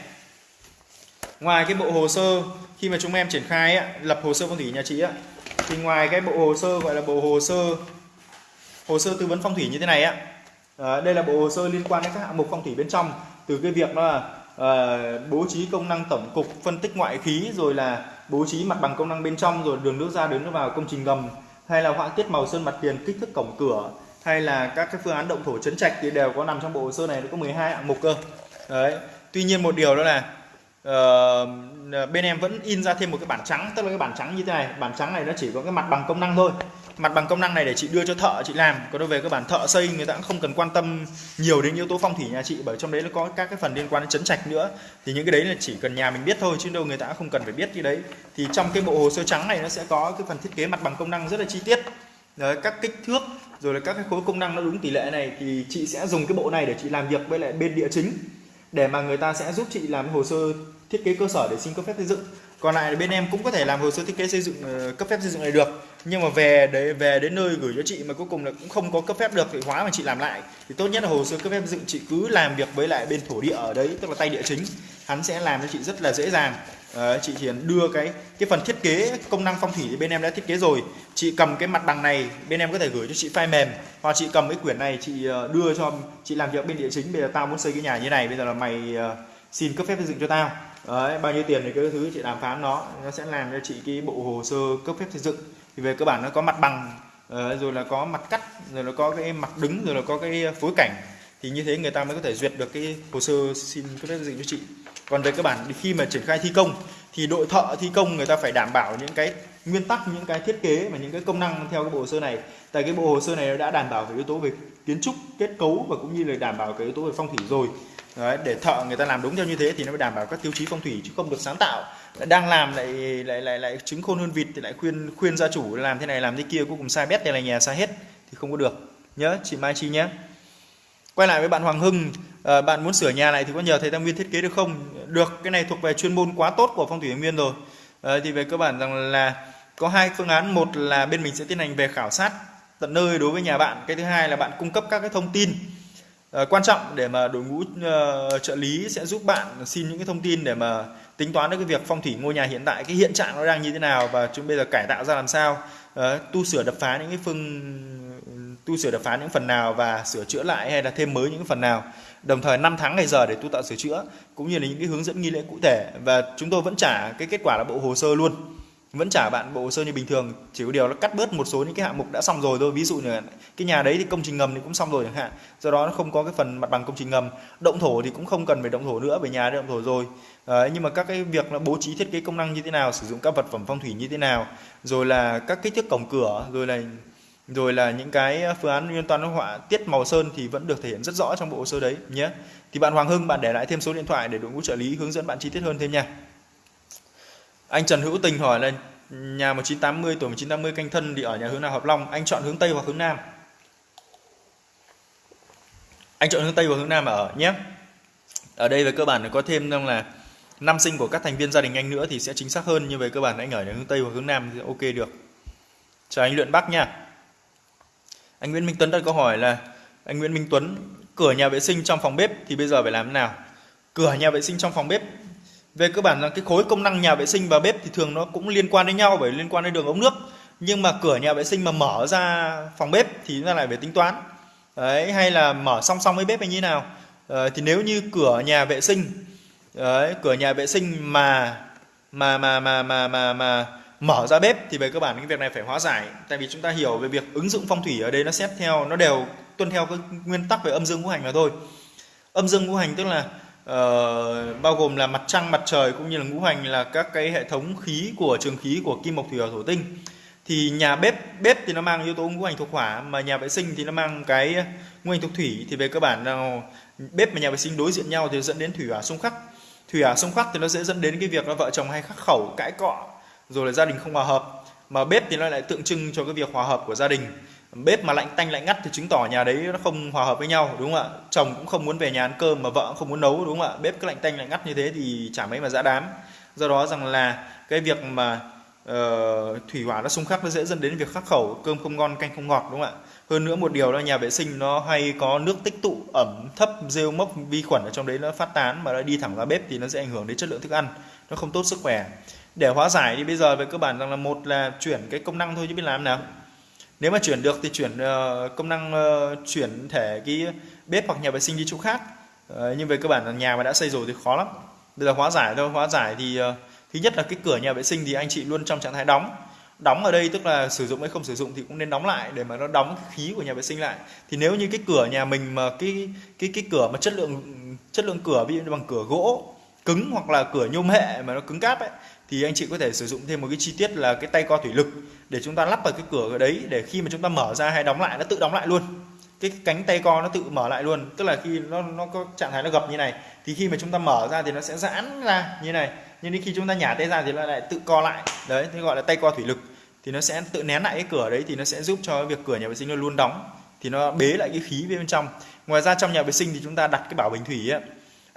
ngoài cái bộ hồ sơ khi mà chúng em triển khai ấy, lập hồ sơ phong thủy nhà chị ấy, thì ngoài cái bộ hồ sơ gọi là bộ hồ sơ hồ sơ tư vấn phong thủy như thế này á à, đây là bộ hồ sơ liên quan đến các hạng mục phong thủy bên trong từ cái việc đó là à, bố trí công năng tổng cục phân tích ngoại khí rồi là bố trí mặt bằng công năng bên trong rồi đường nước ra đường nước vào công trình ngầm hay là họa tiết màu sơn mặt tiền kích thước cổng cửa hay là các cái phương án động thổ chấn trạch thì đều có nằm trong bộ hồ sơ này nó có 12 hạng mục cơ. Đấy. Tuy nhiên một điều đó là uh, bên em vẫn in ra thêm một cái bản trắng tức là cái bản trắng như thế này. Bản trắng này nó chỉ có cái mặt bằng công năng thôi. Mặt bằng công năng này để chị đưa cho thợ chị làm. Còn đối về cái bản thợ xây người ta cũng không cần quan tâm nhiều đến yếu tố phong thủy nhà chị bởi trong đấy nó có các cái phần liên quan đến chấn trạch nữa. Thì những cái đấy là chỉ cần nhà mình biết thôi chứ đâu người ta không cần phải biết cái đấy. Thì trong cái bộ hồ sơ trắng này nó sẽ có cái phần thiết kế mặt bằng công năng rất là chi tiết. Đấy, các kích thước rồi là các cái khối công năng nó đúng tỷ lệ này thì chị sẽ dùng cái bộ này để chị làm việc với lại bên địa chính, để mà người ta sẽ giúp chị làm hồ sơ thiết kế cơ sở để xin cấp phép xây dựng. Còn lại bên em cũng có thể làm hồ sơ thiết kế xây dựng ờ, cấp phép xây dựng này được, nhưng mà về để về đến nơi gửi cho chị mà cuối cùng là cũng không có cấp phép được thì hóa mà chị làm lại. Thì tốt nhất là hồ sơ cấp phép xây dựng chị cứ làm việc với lại bên thổ địa ở đấy, tức là tay địa chính. Hắn sẽ làm cho chị rất là dễ dàng. Đấy, chị Hiền đưa cái cái phần thiết kế công năng phong thủy thì bên em đã thiết kế rồi. Chị cầm cái mặt bằng này bên em có thể gửi cho chị file mềm. Hoặc chị cầm cái quyển này chị ờ, đưa cho chị làm việc bên địa chính bây giờ tao muốn xây cái nhà như này bây giờ là mày ờ, xin cấp phép xây dựng cho tao. Đấy, bao nhiêu tiền thì cái thứ chị đàm phán nó nó sẽ làm cho chị cái bộ hồ sơ cấp phép xây dựng. Thì về cơ bản nó có mặt bằng ờ, rồi là có mặt cắt rồi là có cái mặt đứng rồi là có cái phối cảnh. Thì như thế người ta mới có thể duyệt được cái hồ sơ xin cấp phép xây dựng cho chị còn về cơ bản khi mà triển khai thi công thì đội thợ thi công người ta phải đảm bảo những cái nguyên tắc những cái thiết kế và những cái công năng theo cái bộ hồ sơ này. Tại cái bộ hồ sơ này đã đảm bảo về yếu tố về kiến trúc kết cấu và cũng như là đảm bảo cái yếu tố về phong thủy rồi. Đấy, để thợ người ta làm đúng theo như thế thì nó mới đảm bảo các tiêu chí phong thủy chứ không được sáng tạo. Đang làm lại lại lại lại trứng khôn hơn vịt thì lại khuyên khuyên gia chủ làm thế này làm thế kia cuối cùng sai bét này là nhà sai hết thì không có được. Nhớ chị Mai Chi nhé quay lại với bạn Hoàng Hưng à, bạn muốn sửa nhà này thì có nhờ thầy Tam Nguyên thiết kế được không? Được cái này thuộc về chuyên môn quá tốt của phong thủy Nguyên rồi. À, thì về cơ bản rằng là có hai phương án một là bên mình sẽ tiến hành về khảo sát tận nơi đối với nhà bạn cái thứ hai là bạn cung cấp các cái thông tin uh, quan trọng để mà đội ngũ uh, trợ lý sẽ giúp bạn xin những cái thông tin để mà tính toán được cái việc phong thủy ngôi nhà hiện tại cái hiện trạng nó đang như thế nào và chúng bây giờ cải tạo ra làm sao uh, tu sửa đập phá những cái phương tu sửa đập phá những phần nào và sửa chữa lại hay là thêm mới những phần nào. Đồng thời 5 tháng ngày giờ để tu tạo sửa chữa cũng như là những cái hướng dẫn nghi lễ cụ thể. Và chúng tôi vẫn trả cái kết quả là bộ hồ sơ luôn. Vẫn trả bạn bộ hồ sơ như bình thường. Chỉ có điều nó cắt bớt một số những cái hạng mục đã xong rồi thôi. Ví dụ như cái nhà đấy thì công trình ngầm thì cũng xong rồi chẳng hạn. Do đó nó không có cái phần mặt bằng công trình ngầm. Động thổ thì cũng không cần phải động thổ nữa về nhà đã động thổ rồi. À, nhưng mà các cái việc là bố trí thiết kế công năng như thế nào sử dụng các vật phẩm phong thủy như thế nào rồi là các kích thước cổng cửa rồi là rồi là những cái ờ, phương án liên toán họa tiết màu sơn thì vẫn được thể hiện rất rõ trong bộ hồ sơ đấy, nhé. Thì bạn Hoàng Hưng, bạn để lại thêm số điện thoại để đội ngũ trợ lý hướng dẫn bạn chi tiết hơn thêm nha. Anh Trần Hữu Tình hỏi là, nhà 1980 tuổi 1980 canh thân thì ở nhà hướng nào, hợp long? Anh chọn hướng Tây hoặc hướng Nam? Anh chọn hướng Tây hoặc hướng Nam ở, nhé. Ở đây về cơ bản có thêm rằng là năm sinh của các thành viên gia đình anh nữa thì sẽ chính xác hơn, nhưng về cơ bản anh ở nhà hướng Tây hoặc hướng Nam thì ok được. Chào anh Luyện Bắc nha anh Nguyễn Minh Tuấn đặt câu hỏi là anh Nguyễn Minh Tuấn cửa nhà vệ sinh trong phòng bếp thì bây giờ phải làm thế nào? Cửa nhà vệ sinh trong phòng bếp. Về cơ bản là cái khối công năng nhà vệ sinh và bếp thì thường nó cũng liên quan đến nhau bởi liên quan đến đường ống nước. Nhưng mà cửa nhà vệ sinh mà mở ra phòng bếp thì nó lại phải tính toán. Đấy hay là mở song song với bếp hay như nào? Ờ, thì nếu như cửa nhà vệ sinh đấy, cửa nhà vệ sinh mà mà mà mà mà mà mà mở ra bếp thì về cơ bản cái việc này phải hóa giải. Tại vì chúng ta hiểu về việc ứng dụng phong thủy ở đây nó xét theo nó đều tuân theo cái nguyên tắc về âm dương ngũ hành mà thôi. Âm dương ngũ hành tức là uh, bao gồm là mặt trăng mặt trời cũng như là ngũ hành là các cái hệ thống khí của trường khí của kim mộc thủy hỏa thổ tinh. Thì nhà bếp bếp thì nó mang yếu tố ngũ hành thuộc hỏa mà nhà vệ sinh thì nó mang cái ngũ hành thuộc thủy. Thì về cơ bản là bếp và nhà vệ sinh đối diện nhau thì dẫn đến thủy hỏa xung khắc. Thủy hỏa xung khắc thì nó sẽ dẫn đến cái việc là vợ chồng hay khắc khẩu cãi cọ rồi là gia đình không hòa hợp. Mà bếp thì nó lại tượng trưng cho cái việc hòa hợp của gia đình. Bếp mà lạnh tanh lạnh ngắt thì chứng tỏ nhà đấy nó không hòa hợp với nhau đúng không ạ? Chồng cũng không muốn về nhà ăn cơm mà vợ cũng không muốn nấu đúng không ạ? Bếp cứ lạnh tanh lạnh ngắt như thế thì chả mấy mà dã đám. Do đó rằng là cái việc mà uh, thủy hỏa nó xung khắc nó dễ dẫn đến việc khắc khẩu cơm không ngon canh không ngọt đúng không ạ? Hơn nữa một điều là nhà vệ sinh nó hay có nước tích tụ ẩm thấp rêu mốc vi khuẩn ở trong đấy nó phát tán mà nó đi thẳng ra bếp thì nó sẽ ảnh hưởng đến chất lượng thức ăn nó không tốt sức khỏe để hóa giải thì bây giờ về cơ bản rằng là một là chuyển cái công năng thôi chứ biết làm nào. Nếu mà chuyển được thì chuyển uh, công năng uh, chuyển thể cái bếp hoặc nhà vệ sinh đi chỗ khác. Uh, nhưng về cơ bản là nhà mà đã xây rồi thì khó lắm. Bây giờ hóa giải thôi hóa giải thì uh, thứ nhất là cái cửa nhà vệ sinh thì anh chị luôn trong trạng thái đóng. Đóng ở đây tức là sử dụng hay không sử dụng thì cũng nên đóng lại để mà nó đóng khí của nhà vệ sinh lại. Thì nếu như cái cửa nhà mình mà cái cái cái cửa mà chất lượng chất lượng cửa ví dụ như bằng cửa gỗ cứng hoặc là cửa nhôm hệ mà nó cứng cáp ấy thì anh chị có thể sử dụng thêm một cái chi tiết là cái tay co thủy lực để chúng ta lắp vào cái cửa ở đấy để khi mà chúng ta mở ra hay đóng lại nó tự đóng lại luôn. Cái cánh tay co nó tự mở lại luôn tức là khi nó nó có trạng thái nó gập như này thì khi mà chúng ta mở ra thì nó sẽ giãn ra như này. Nhưng đến khi chúng ta nhả tay ra thì nó lại tự co lại. Đấy thì gọi là tay co thủy lực. Thì nó sẽ tự nén lại cái cửa đấy thì nó sẽ giúp cho việc cửa nhà vệ sinh nó luôn đóng thì nó bế lại cái khí bên trong. Ngoài ra trong nhà vệ sinh thì chúng ta đặt cái bảo bình thủy ấy,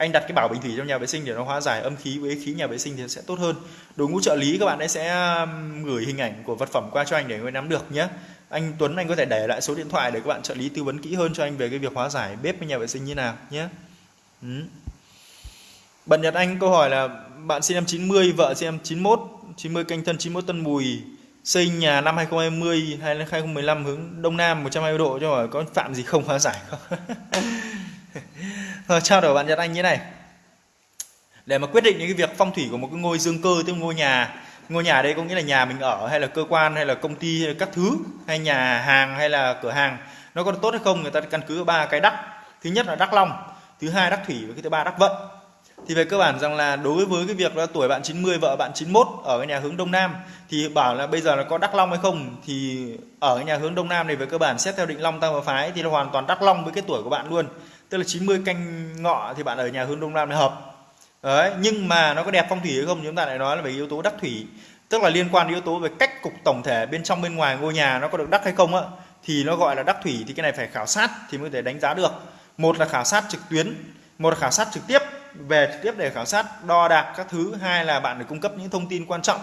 anh đặt cái bảo bình thủy trong nhà vệ sinh để nó hóa giải âm khí với khí nhà vệ sinh thì sẽ tốt hơn đội ngũ trợ lý các bạn ấy sẽ gửi hình ảnh của vật phẩm qua cho anh để người nắm được nhé anh Tuấn anh có thể để lại số điện thoại để các bạn trợ lý tư vấn kỹ hơn cho anh về cái việc hóa giải bếp với nhà vệ sinh như nào nhé ừ. Bạn Nhật Anh câu hỏi là bạn sinh năm 90, vợ sinh năm 91, 90 canh thân 91 tân mùi, xây nhà năm 2020 hay 2015 hướng đông nam 120 độ cho hỏi có phạm gì không hóa giải không? Rồi ờ, trao đổi bạn Nhật Anh như này. để mà quyết định những cái việc phong thủy của một cái ngôi dương cơ, tức ngôi nhà ngôi nhà đây có nghĩa là nhà mình ở hay là cơ quan hay là công ty hay là các thứ, hay nhà hàng hay là cửa hàng, nó có tốt hay không, người ta căn cứ ba cái đắc. Thứ nhất là đắc long, thứ hai đắc thủy và cái thứ ba đắc vận. Thì về cơ bản rằng là đối với cái việc là tuổi bạn 90 vợ bạn 91 ở cái nhà hướng đông nam, thì bảo là bây giờ là có đắc long hay không, thì ở cái nhà hướng đông nam này về cơ bản xét theo định long tam hợp phái thì là hoàn toàn đắc long với cái tuổi của bạn luôn tức là 90 canh ngọ thì bạn ở nhà hướng đông nam là hợp. Đấy, nhưng mà nó có đẹp phong thủy hay không chúng ta lại nói là về yếu tố đắc thủy. Tức là liên quan đến yếu tố về cách cục tổng thể bên trong bên ngoài ngôi nhà nó có được đắc hay không á, thì nó gọi là đắc thủy thì cái này phải khảo sát thì mới có thể đánh giá được. Một là khảo sát trực tuyến, một là khảo sát trực tiếp. Về trực tiếp để khảo sát, đo đạc các thứ. Hai là bạn phải cung cấp những thông tin quan trọng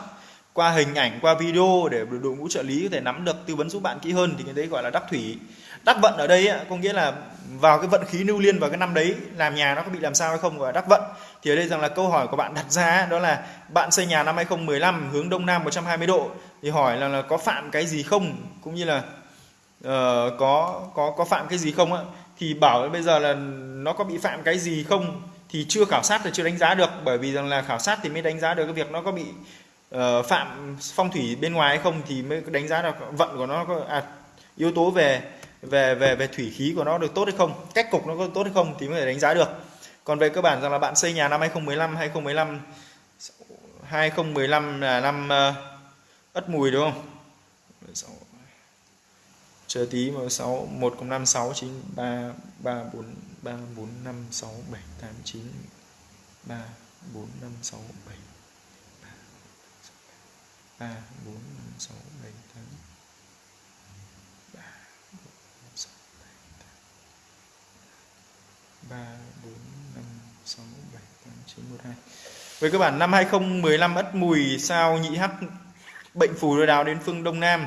qua hình ảnh, qua video để đội ngũ trợ lý có thể nắm được, tư vấn giúp bạn kỹ hơn thì cái đấy gọi là đắc thủy đắc vận ở đây có nghĩa là vào cái vận khí lưu liên vào cái năm đấy làm nhà nó có bị làm sao hay không gọi là đắc vận. Thì ở đây rằng là câu hỏi của bạn đặt ra đó là bạn xây nhà năm 2015 hướng đông nam 120 độ thì hỏi là, là có phạm cái gì không? Cũng như là uh, có có có phạm cái gì không ạ thì bảo bây giờ là nó có bị phạm cái gì không? Thì chưa khảo sát thì chưa đánh giá được bởi vì rằng là khảo sát thì mới đánh giá được cái việc nó có bị uh, phạm phong thủy bên ngoài hay không thì mới đánh giá được vận của nó có à, yếu tố về về về về thủy khí của nó được tốt hay không cách cục nó có tốt hay không thì mới thể đánh giá được. Còn về cơ bản rằng là bạn xây nhà năm 2015 2015 2015 là năm uh, ất mùi đúng không? Chờ tí mà 6 1 cộng 5 6 9 3 3 4 3 4 5 6 7 8 9 3 4 5 6 7 3 4 5 6 7 8 3 4 5 6 7 8 3 4 5 6 7 8 9 1 2 Về cơ bản năm 2015 Ất Mùi sao nhị hắc bệnh phù đối đáo đến phương Đông Nam.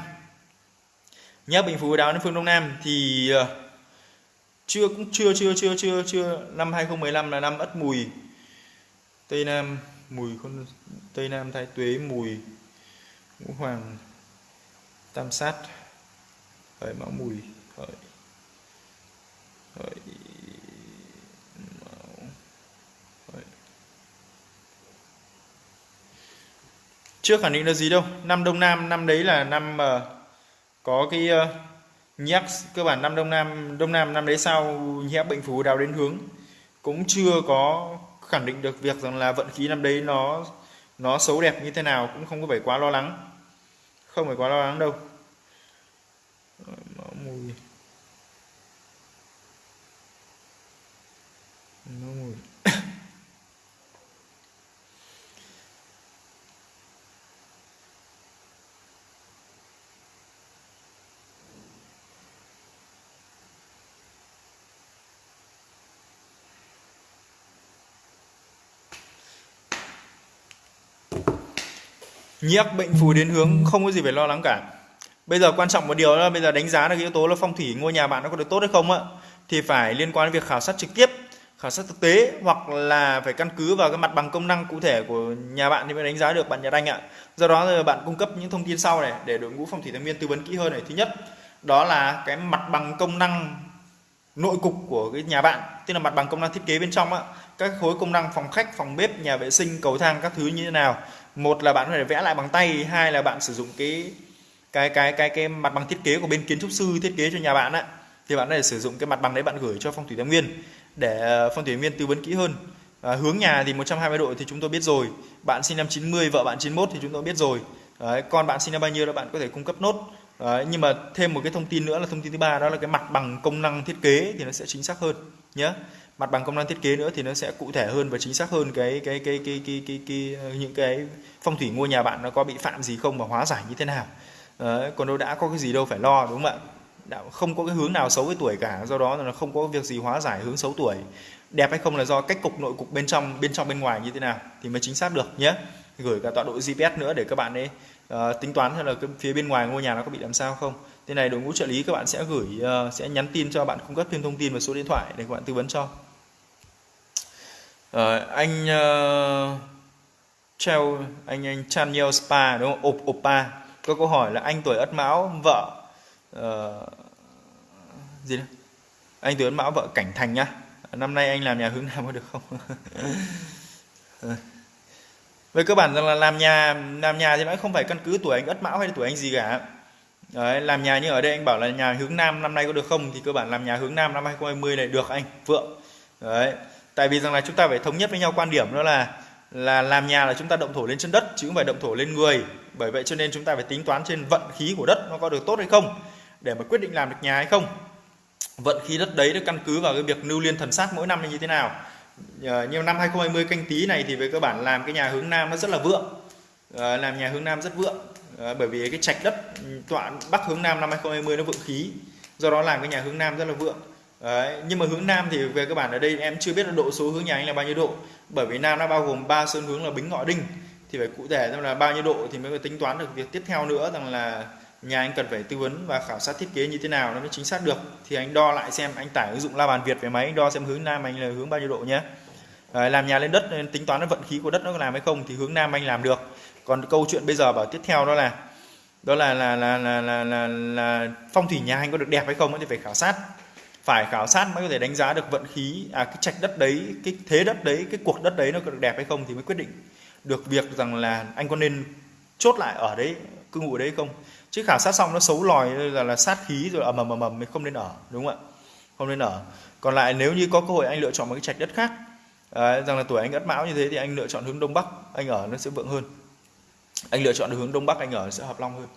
Nhớ bệnh phù đối đáo đến phương Đông Nam thì ờ, chưa cũng chưa chưa chưa chưa chưa. Năm 2015 là năm ất mùi Tây Nam, mùi con Tây Nam, Thái Tuế, mùi ngũ hoàng, tam sát hợi mão mùi hợi hợi chưa khẳng định là gì đâu? Năm đông nam năm đấy là năm uh, có cái uh, nhắc cơ bản năm đông nam đông nam năm đấy sau nhắc bệnh phù đào đến hướng. Cũng chưa có khẳng định được việc rằng là vận khí năm đấy nó nó xấu đẹp như thế nào cũng không có phải quá lo lắng. Không phải quá lo lắng đâu. Mùi. Nó mùi. Nhiếp bệnh phù đến hướng không có gì phải lo lắng cả. Bây giờ quan trọng một điều là bây giờ đánh giá được yếu tố là phong thủy, ngôi nhà bạn nó có được tốt hay không ạ thì phải liên quan đến việc khảo sát trực tiếp, khảo sát thực tế hoặc là phải căn cứ vào cái mặt bằng công năng cụ thể của nhà bạn thì mới đánh giá được bạn nhà đanh ạ. Do đó là bạn cung cấp những thông tin sau này để đội ngũ phong thủy thái nguyên tư vấn kỹ hơn này. Thứ nhất, đó là cái mặt bằng công năng nội cục của cái nhà bạn, tức là mặt bằng công năng thiết kế bên trong á, các khối công năng phòng khách, phòng bếp, nhà vệ sinh, cầu thang các thứ như thế nào một là bạn có thể vẽ lại bằng tay hai là bạn sử dụng cái cái cái cái cái mặt bằng thiết kế của bên kiến trúc sư thiết kế cho nhà bạn á. Thì bạn có thể sử dụng cái mặt bằng đấy bạn gửi cho phong thủy thái nguyên để ờ, phong thủy nguyên tư vấn kỹ hơn. À, hướng nhà thì 120 độ thì chúng tôi biết rồi. Bạn sinh năm 90 vợ bạn 91 thì chúng tôi biết rồi. Đấy, con bạn sinh năm bao nhiêu đó bạn có thể cung cấp nốt. Đấy, nhưng mà thêm một cái thông tin nữa là thông tin thứ ba đó là cái mặt bằng công năng thiết kế thì nó sẽ chính xác hơn nhé mặt bằng công năng thiết kế nữa thì nó sẽ cụ thể hơn và chính xác hơn cái cái cái cái cái cái, cái, cái những cái phong thủy ngôi nhà bạn nó có bị phạm gì không và hóa giải như thế nào. Đấy, còn đâu đã có cái gì đâu phải lo đúng không ạ? Đã không có cái hướng nào xấu với tuổi cả do đó là không có việc gì hóa giải hướng xấu tuổi. Đẹp hay không là do cách cục nội cục bên trong bên trong bên ngoài như thế nào thì mới chính xác được nhé. Gửi cả tọa độ GPS nữa để các bạn ấy uh, tính toán xem là cái phía bên ngoài ngôi nhà nó có bị làm sao không. Thế này đội ngũ trợ lý các bạn sẽ gửi uh, sẽ nhắn tin cho bạn cung cấp thêm thông tin và số điện thoại để các bạn tư vấn cho uh, anh uh, treo anh anh Chanel Spa đúng không? Op, Opa có câu hỏi là anh tuổi Ất Mão vợ uh, gì đó? Anh tuổi Ất Mão vợ Cảnh Thành nhá. Năm nay anh làm nhà hướng nam có được không? về cơ bản rằng là làm nhà làm nhà thì nó không phải căn cứ tuổi anh ất mão hay tuổi anh gì cả Đấy, làm nhà như ở đây anh bảo là nhà hướng nam năm nay có được không thì cơ bản làm nhà hướng nam năm 2020 này được anh vượng đấy tại vì rằng là chúng ta phải thống nhất với nhau quan điểm, đó là là làm nhà là chúng ta động thổ lên chân đất, chứ không phải động thổ lên người. Bởi vậy cho nên chúng ta phải tính toán trên vận khí của đất nó có được tốt hay không, để mà quyết định làm được nhà hay không. Vận khí đất đấy được căn cứ vào cái việc lưu liên thần sát mỗi năm như thế nào. Nhiều như năm 2020 canh tí này thì về cơ bản làm cái nhà hướng nam nó rất là vượng. Ờ, làm nhà hướng nam rất vượng. Ờ, bởi vì cái trạch đất ừ, tọa bắc hướng nam năm 2020 nó vượng khí. Do đó làm cái nhà hướng nam rất là vượng. Đấy, nhưng mà hướng nam thì về cơ bản ở đây em chưa biết là độ số hướng nhà anh là bao nhiêu độ. Bởi vì nam nó bao gồm ba sơn hướng là bính ngọ đinh. Thì phải cụ thể xem là bao nhiêu độ thì mới tính toán được việc tiếp theo nữa rằng là nhà anh cần phải tư vấn và khảo sát thiết kế như thế nào nó mới chính xác được. Thì anh đo lại xem anh tải ứng dụng la bàn việt về máy anh đo xem hướng nam anh là hướng bao nhiêu độ nhé. Đấy, làm nhà lên đất nên tính toán vận khí của đất nó có làm hay không thì hướng nam anh làm được. Còn câu chuyện bây giờ bảo tiếp theo đó là đó là là là là là, là, là phong thủy nhà anh có được đẹp hay không thì phải khảo sát phải khảo sát mới có thể đánh giá được vận khí à cái trạch đất đấy cái thế đất đấy cái cuộc đất đấy nó có được đẹp hay không thì mới quyết định được việc rằng là anh có nên chốt lại ở đấy cư ngụ đấy không. Chứ khảo sát xong nó xấu lòi là là sát khí rồi ầm ầm ầm ầm không nên ở đúng không ạ? Không nên ở. Còn lại nếu như có cơ hội anh lựa chọn một cái trạch đất khác à, rằng là tuổi anh ất mão như thế thì anh lựa chọn hướng đông bắc anh ở nó sẽ vượng hơn. Anh lựa chọn được hướng đông bắc anh ở sẽ hợp long hơn.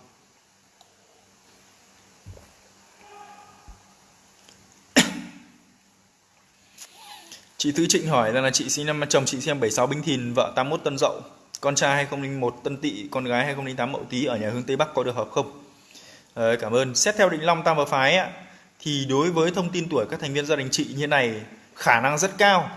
Chị Thư Trịnh hỏi rằng là chị sinh năm chồng chị sinh năm 76 Bính Thìn, vợ 81 Tân Dậu, con trai 2001 Tân Tỵ, con gái 2008 Mậu Tý ở nhà hướng Tây Bắc có được hợp không? À, cảm ơn. Xét theo định long tam và phái ạ, thì đối với thông tin tuổi các thành viên gia đình chị như này khả năng rất cao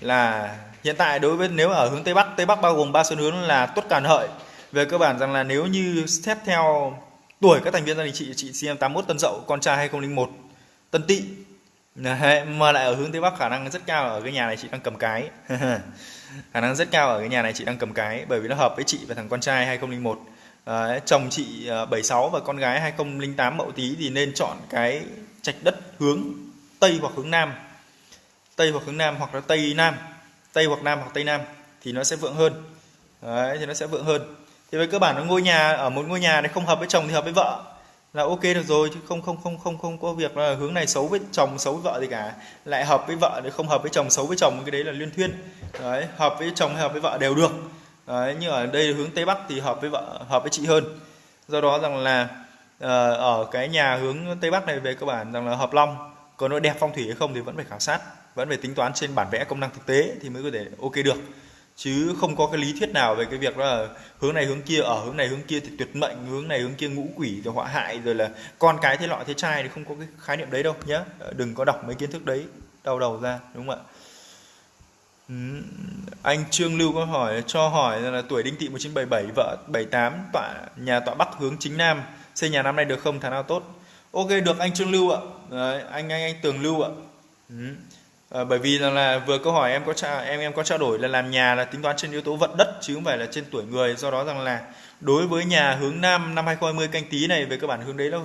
là hiện tại đối với nếu ở hướng Tây Bắc, Tây Bắc bao gồm ba sơn hướng là tuất càn hợi. Về cơ bản rằng là nếu như xét theo tuổi các thành viên gia đình chị, chị sinh năm 81 Tân Dậu, con trai 2001 Tân Tỵ Đấy, mà lại ở hướng tây bắc khả năng rất cao ở cái nhà này chị đang cầm cái. Khả năng rất cao ở cái nhà này chị đang cầm cái bởi vì nó hợp với chị và thằng con trai 2001 à, ờ, chồng chị ờ, 76 và con gái 2008 mậu tí thì nên chọn cái trạch đất hướng tây hoặc hướng nam. Tây hoặc hướng nam hoặc là tây nam. Tây hoặc nam hoặc tây nam thì nó sẽ vượng hơn. Đấy, thì nó sẽ vượng hơn. Thì với cơ bản nó ngôi nhà ở một ngôi nhà này không hợp với chồng thì hợp với vợ là ok được rồi, chứ không không không không không có việc là hướng này xấu với chồng, xấu với vợ gì cả. Lại hợp với vợ thì không hợp với chồng, xấu với chồng, cái đấy là liên thuyên. Đấy, hợp với chồng hay hợp với vợ đều được. Đấy nhưng ở đây hướng tây bắc thì hợp với vợ, hợp với chị hơn. Do đó rằng là ờ, ở cái nhà hướng tây bắc này về cơ bản rằng là hợp long còn nó đẹp phong thủy hay không thì vẫn phải khảo sát, vẫn phải tính toán trên bản vẽ công năng thực tế thì mới có thể ok được chứ không có cái lý thuyết nào về cái việc đó là hướng này hướng kia ở hướng này hướng kia thì tuyệt mệnh hướng này hướng kia ngũ quỷ rồi họa hại rồi là con cái thế lọ thế trai thì không có cái khái niệm đấy đâu nhé ờ, đừng có đọc mấy kiến thức đấy đau đầu ra đúng không ạ? Ừ. anh Trương Lưu có hỏi cho hỏi là tuổi đinh tỵ 1977 vợ 78 tọa nhà tọa bắc hướng chính nam xây nhà năm nay được không? Tháng nào tốt? Ok được anh Trương Lưu ạ. Đấy, anh anh anh Tường Lưu ạ. Ừ. À, bởi vì là, là vừa câu hỏi em có tra, em em có trao đổi là làm nhà là tính toán trên yếu tố vận đất chứ không phải là trên tuổi người. Do đó rằng là đối với nhà hướng nam năm 2020 canh tí này về cơ bản hướng đấy nó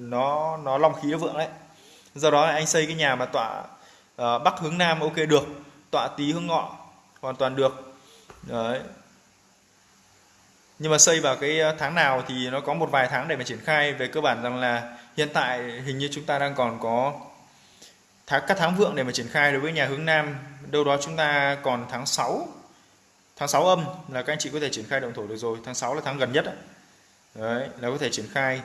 nó nó long khí nó vượng đấy. Do đó anh xây cái nhà mà tọa uh, bắc hướng nam ok được tọa tý hướng ngọ hoàn toàn được. Đấy. Nhưng mà xây vào cái ờ, tháng nào thì nó có một vài tháng để mà triển khai. Về cơ bản rằng là hiện tại hình như chúng ta đang còn có tháng các tháng vượng để mà triển khai đối với nhà hướng Nam đâu đó chúng ta còn tháng 6 tháng 6 âm là các anh chị có thể triển khai động thổ được rồi. Tháng 6 là tháng gần nhất đấy, đấy là có thể triển khai.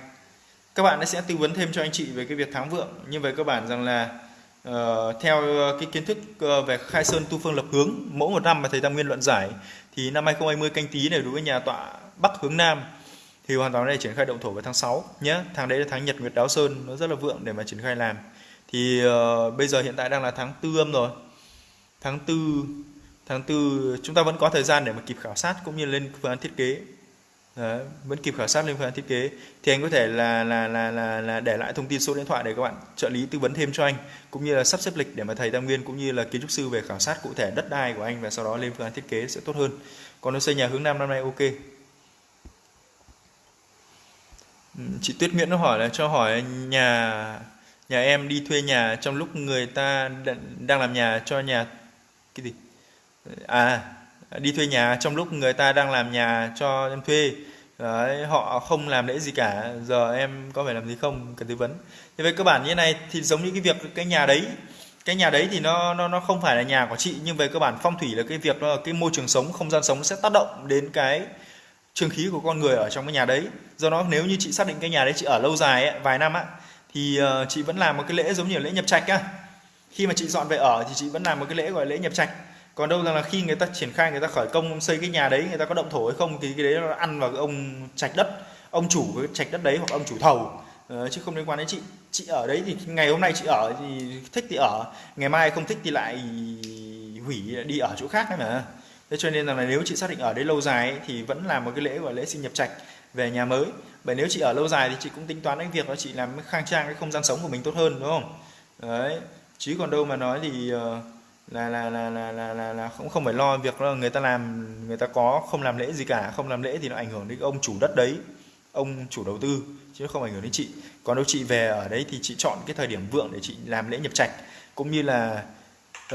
Các bạn sẽ tư vấn thêm cho anh chị về cái việc tháng vượng. Nhưng về cơ bản rằng là uh, theo cái kiến thức uh, về khai sơn tu phương lập hướng mỗi một năm mà thầy tam nguyên luận giải thì năm 2020 canh tí này đối với nhà tọa bắc hướng nam thì hoàn toàn có thể triển khai động thổ vào tháng 6 nhé. Tháng đấy là tháng nhật nguyệt đáo sơn nó rất là vượng để mà triển khai làm thì uh, bây giờ hiện tại đang là tháng tư âm rồi. Tháng tư tháng tư chúng ta vẫn có thời gian để mà kịp khảo sát cũng như lên phương án thiết kế. Đấy, vẫn kịp khảo sát lên phương án thiết kế. Thì anh có thể là là, là là là để lại thông tin số điện thoại để các bạn trợ lý tư vấn thêm cho anh cũng như là sắp xếp lịch để mà thầy tam nguyên cũng như là kiến trúc sư về khảo sát cụ thể đất đai của anh và sau đó lên phương án thiết kế sẽ tốt hơn. Còn nó xây nhà hướng nam năm nay ok. Ừ, chị Tuyết Nguyễn nó hỏi là cho hỏi nhà nhà em đi thuê nhà trong lúc người ta đang làm nhà cho nhà cái gì? À đi thuê nhà trong lúc người ta đang làm nhà cho em thuê. Đấy, họ không làm lễ gì cả. Giờ em có phải làm gì không? Cần tư vấn. Thế về cơ bản như thế này thì giống như cái việc cái nhà đấy cái nhà đấy thì nó nó nó không phải là nhà của chị nhưng về cơ bản phong thủy là cái việc là cái môi trường sống không gian sống sẽ tác động đến cái trường khí của con người ở trong cái nhà đấy. Do đó nếu như chị xác định cái nhà đấy chị ở lâu dài ấy, vài năm á thì uh, chị vẫn làm một cái lễ giống như lễ nhập trạch á. Khi mà chị dọn về ở thì chị vẫn làm một cái lễ gọi là lễ nhập trạch. Còn đâu rằng là khi người ta triển khai người ta khởi công xây cái nhà đấy người ta có động thổ hay không thì cái đấy nó ăn vào cái ông trạch đất ông chủ cái trạch đất đấy hoặc ông chủ thầu. Ờ, chứ không liên quan đến chị. Chị ở đấy thì ngày hôm nay chị ở thì thích thì ở ngày mai không thích thì lại hủy đi ở chỗ khác đấy mà. Thế cho nên là nếu chị xác định ở đấy lâu dài ấy, thì vẫn làm một cái lễ gọi lễ sinh nhập trạch về nhà mới bởi nếu chị ở lâu dài thì chị cũng tính toán đến việc đó chị làm khang trang cái không gian sống của mình tốt hơn đúng không? Đấy. Chứ còn đâu mà nói thì ờ, là là là là là là, là cũng không phải lo việc là người ta làm người ta có không làm lễ gì cả. Không làm lễ thì nó ảnh hưởng đến ông chủ đất đấy ông chủ đầu tư chứ không ảnh hưởng đến chị. Còn đâu chị về ở đấy thì chị chọn cái thời điểm vượng để chị làm lễ nhập trạch. Cũng như là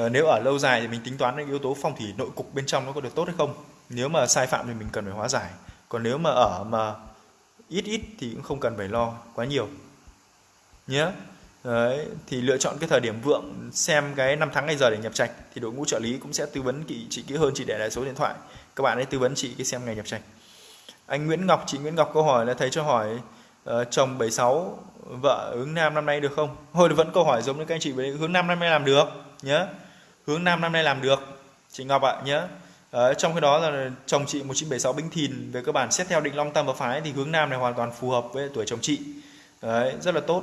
uh, nếu ở lâu dài thì mình tính toán đến yếu tố phong thủy nội cục bên trong nó có được tốt hay không. Nếu mà sai phạm thì mình cần phải hóa giải. Còn nếu mà ở mà ít ít thì cũng không cần phải lo quá nhiều. Nhé Đấy, thì lựa chọn cái thời điểm vượng xem cái năm tháng ngày giờ để nhập trạch thì đội ngũ trợ lý cũng sẽ tư vấn chị, chị kỹ hơn chị để lại số điện thoại các bạn ấy tư vấn chị cái xem ngày nhập trạch. Anh Nguyễn Ngọc chị Nguyễn Ngọc câu hỏi là thầy cho hỏi uh, chồng 76 vợ hướng nam năm nay được không? Hồi vẫn câu hỏi giống như các anh chị hướng nam năm nay làm được nhớ. Hướng nam năm nay làm được. Chị Ngọc ạ nhớ. Đấy, trong cái đó là chồng chị 1976 binh thìn về cơ bản xét theo định long tam và phái thì hướng nam này hoàn toàn phù hợp với tuổi chồng chị. Đấy, rất là tốt.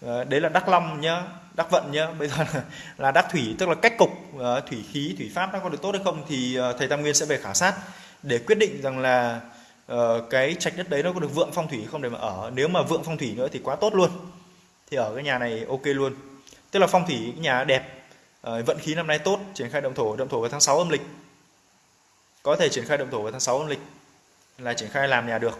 Đấy là đắc long nhá đắc vận nhá. Bây giờ là, là đắc thủy tức là cách cục ờ, thủy khí thủy pháp nó có được tốt hay không thì ờ, thầy tam nguyên sẽ về khảo sát để quyết định rằng là uh, cái trạch đất đấy nó có được vượng phong thủy không để mà ở. Nếu mà vượng phong thủy nữa thì quá tốt luôn. Thì ở cái nhà này ok luôn. Tức là phong thủy cái nhà đẹp uh, vận khí năm nay tốt triển khai động thổ động thổ vào tháng 6 âm lịch có thể triển khai động thổ vào tháng 6 âm lịch là triển khai làm nhà được.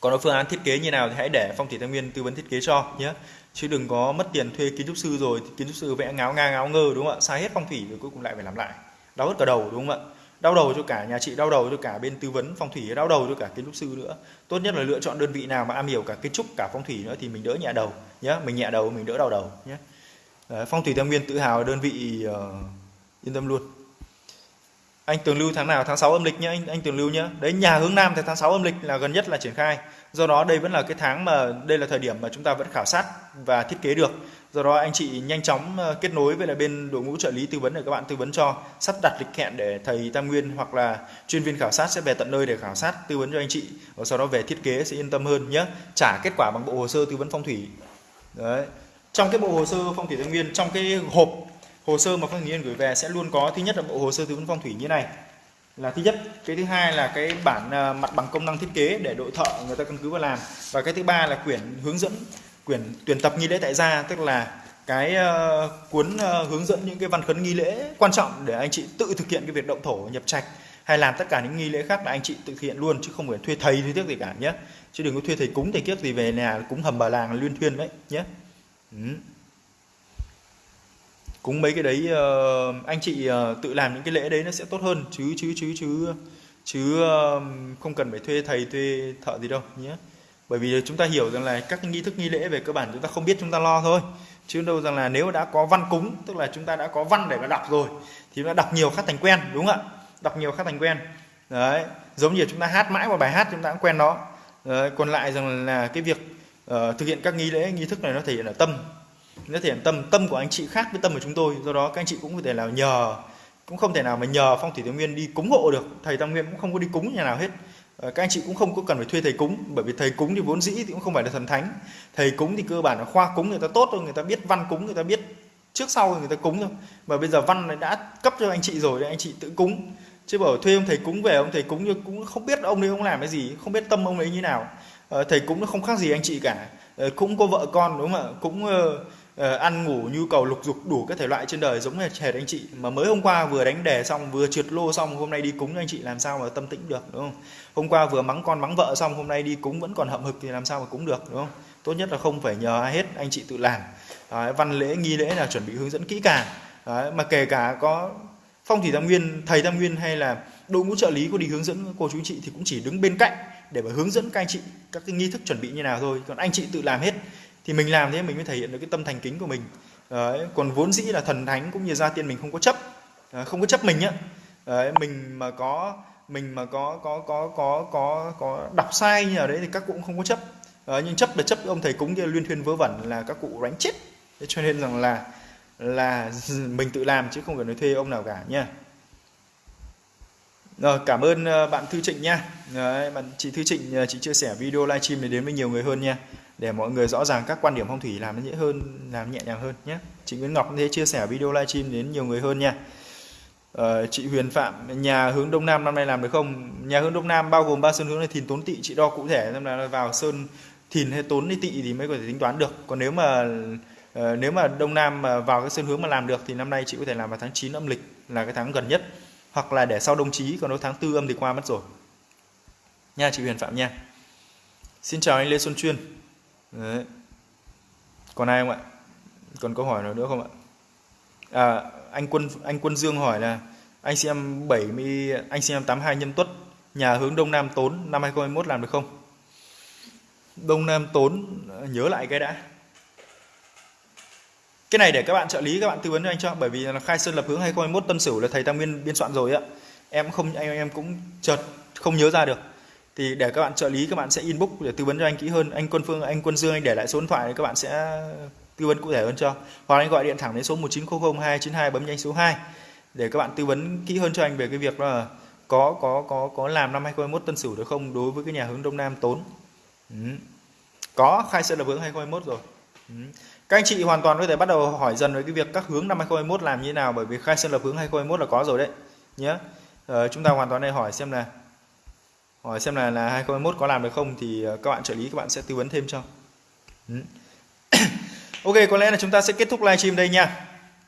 Còn phương án thiết kế như nào thì hãy để phong thủy thái nguyên tư vấn thiết kế cho nhé. Chứ đừng có mất tiền thuê kiến trúc sư rồi kiến trúc sư vẽ ngáo nga ngáo ngơ đúng không ạ? Sai hết phong thủy rồi cuối cùng lại phải làm lại. Đau hết cả đầu đúng không ạ? Đau đầu cho cả nhà chị đau đầu cho cả bên tư vấn phong thủy đau đầu cho cả kiến trúc sư nữa. Tốt nhất là lựa chọn đơn vị nào mà am hiểu cả kiến trúc cả phong thủy nữa thì mình đỡ nhẹ đầu nhé. Mình nhẹ đầu mình đỡ đau đầu nhé. Phong thủy thái nguyên tự hào đơn vị uh, yên tâm luôn anh tường lưu tháng nào? Tháng 6 âm lịch nhé anh anh tường lưu nhé đấy, nhà hướng nam thì tháng 6 âm lịch là gần nhất là triển khai. Do đó đây vẫn là cái tháng mà, đây là thời điểm mà chúng ta vẫn khảo sát và thiết kế được. Do đó anh chị nhanh chóng ờ, kết nối với lại bên đội ngũ trợ lý tư vấn để các bạn tư vấn cho, sắp đặt lịch hẹn để thầy tam nguyên hoặc là chuyên viên khảo sát sẽ về tận nơi để khảo sát, tư vấn cho anh chị. Và sau đó về thiết kế sẽ yên tâm hơn nhé trả kết quả bằng bộ hồ sơ tư vấn phong thủy. Đấy. Trong cái bộ hồ sơ phong thủy tam nguyên, trong cái hộp hồ sơ mà phong thủy gửi về sẽ luôn có thứ nhất là bộ hồ sơ tư vấn phong thủy như này. Là thứ nhất cái thứ hai là cái bản ờ, mặt bằng công năng thiết kế để đội thợ người ta căn cứ vào làm. Và cái thứ ba là quyển hướng dẫn quyển tuyển tập nghi lễ tại gia tức là cái uh, cuốn uh, hướng dẫn những cái văn khấn nghi lễ quan trọng để anh chị tự thực hiện cái việc động thổ nhập trạch hay làm tất cả những nghi lễ khác là anh chị tự thực hiện luôn chứ không phải thuê thầy thuê tiếc gì cả nhé. Chứ đừng có thuê thầy cúng thầy kiếp gì về nhà cúng hầm bà làng liên thuyên đấy nhé. Ừ cúng mấy cái đấy uh, anh chị uh, tự làm những cái lễ đấy nó sẽ tốt hơn. Chứ chứ chứ chứ chứ uh, không cần phải thuê thầy thuê thợ gì đâu nhé. Bởi vì chúng ta hiểu rằng là các nghi thức nghi lễ về cơ bản chúng ta không biết chúng ta lo thôi. Chứ đâu rằng là nếu đã có văn cúng tức là chúng ta đã có văn để mà đọc rồi thì nó đọc nhiều khác thành quen đúng không ạ? Đọc nhiều khác thành quen. Đấy giống như chúng ta hát mãi một bài hát chúng ta cũng quen nó đấy, còn lại rằng là cái việc uh, thực hiện các nghi lễ nghi thức này nó thể hiện ở tâm nó thể tâm tâm của anh chị khác với tâm của chúng tôi. Do đó các anh chị cũng có thể là nhờ, cũng không thể nào mà nhờ phong thủy thái nguyên đi cúng hộ được. Thầy tam nguyên cũng không có đi cúng nhà nào hết. Ờ, các anh chị cũng không có cần phải thuê thầy cúng, bởi vì thầy cúng thì vốn dĩ thì cũng không phải là thần thánh. Thầy cúng thì cơ bản là khoa cúng người ta tốt thôi, người ta biết văn cúng, người ta biết trước sau người ta cúng thôi. Mà bây giờ văn này đã cấp cho anh chị rồi để anh chị tự cúng. Chứ bảo thuê ông thầy cúng về, ông thầy cúng nhưng cũng không biết ông ấy ông làm cái gì, không biết tâm ông ấy như nào. Ờ, thầy cúng nó không khác gì anh chị cả. Ờ, cũng có vợ con, đúng không ạ? Cũng uh, ăn ngủ nhu cầu lục dục đủ các thể loại trên đời giống như hệt anh chị mà mới hôm qua vừa đánh đề xong vừa trượt lô xong hôm nay đi cúng anh chị làm sao mà tâm tĩnh được đúng không? Hôm qua vừa mắng con mắng vợ xong hôm nay đi cúng vẫn còn hậm hực thì làm sao mà cúng được đúng không? Tốt nhất là không phải nhờ ai hết anh chị tự làm. Đấy, văn lễ nghi lễ là chuẩn bị hướng dẫn kỹ càng. Đấy, mà kể cả có phong thủy tam nguyên thầy tam nguyên hay là đội ngũ trợ lý có đi hướng dẫn cô chú anh chị thì cũng chỉ đứng bên cạnh để mà hướng dẫn các anh chị các cái nghi thức chuẩn bị như nào thôi. Còn anh chị tự làm hết thì mình làm thế mình mới thể hiện được cái tâm thành kính của mình. Đấy, còn vốn dĩ là thần thánh cũng như gia tiên mình không có chấp. Không có chấp mình nhá Đấy, mình mà có mình mà có có có có có có đọc sai như ở đấy thì các cụ cũng không có chấp. Đấy, nhưng chấp là chấp ông thầy cúng kia liên thuyên vớ vẩn là các cụ đánh chết. Thế cho nên rằng là là mình tự làm chứ không cần phải thuê ông nào cả nha. Rồi cảm ơn ờ, bạn Thư Trịnh nha. Đấy, bạn chị Thư Trịnh ờ, chị chia sẻ video livestream này đến với nhiều người hơn nha để mọi người rõ ràng các quan điểm phong thủy làm nó dễ hơn làm nhẹ nhàng hơn nhé. Chị Nguyễn Ngọc thế chia sẻ video livestream đến nhiều người hơn nha. Ờ, chị Huyền Phạm nhà hướng Đông Nam năm nay làm được không? Nhà hướng Đông Nam bao gồm ba sơn hướng này thìn tốn tị chị đo cụ thể xem là vào sơn thìn hay tốn hay tị thì mới có thể tính toán được. Còn nếu mà uh, nếu mà Đông Nam mà vào cái sơn hướng mà làm được thì năm nay chị có thể làm vào tháng 9 âm lịch là cái tháng gần nhất. Hoặc là để sau đồng chí còn nếu tháng tư âm thì qua mất rồi. Nha chị Huyền Phạm nha. Xin chào anh Lê Xuân Chuyên. Đấy. còn ai không ạ? Còn câu hỏi nào nữa không ạ? À, anh quân anh quân Dương hỏi là anh xem 70 anh xem 82 nhâm tuất nhà hướng đông nam tốn năm 2021 làm được không? Đông nam tốn nhớ lại cái đã. Cái này để các bạn trợ lý các bạn tư vấn cho anh cho bởi vì là khai sơn lập hướng 2021 tân sửu là thầy tam nguyên biên soạn rồi ạ. Em không anh em cũng chợt không nhớ ra được thì để các bạn trợ lý các bạn sẽ inbox để tư vấn cho anh kỹ hơn. Anh quân phương anh quân dương anh để lại số điện thoại các bạn sẽ tư vấn cụ thể hơn cho. Hoặc anh gọi điện thẳng đến số 1900 292 bấm nhanh số 2 để các bạn tư vấn kỹ hơn cho anh về cái việc là có có có có làm năm 2021 tân sửu được không đối với cái nhà hướng đông nam tốn. Ừ. có khai sẽ là hướng 2021 rồi. Ừ. các anh chị hoàn toàn có thể bắt đầu hỏi dần về cái việc các hướng năm 2021 làm như thế nào bởi vì khai sơn lập hướng 2021 là có rồi đấy. Nhé ờ, chúng ta hoàn toàn đây hỏi xem là hỏi xem là là 2021 có làm được không thì ờ, các bạn trợ lý, các bạn sẽ tư vấn thêm cho ừ. ok, có lẽ là chúng ta sẽ kết thúc livestream đây nha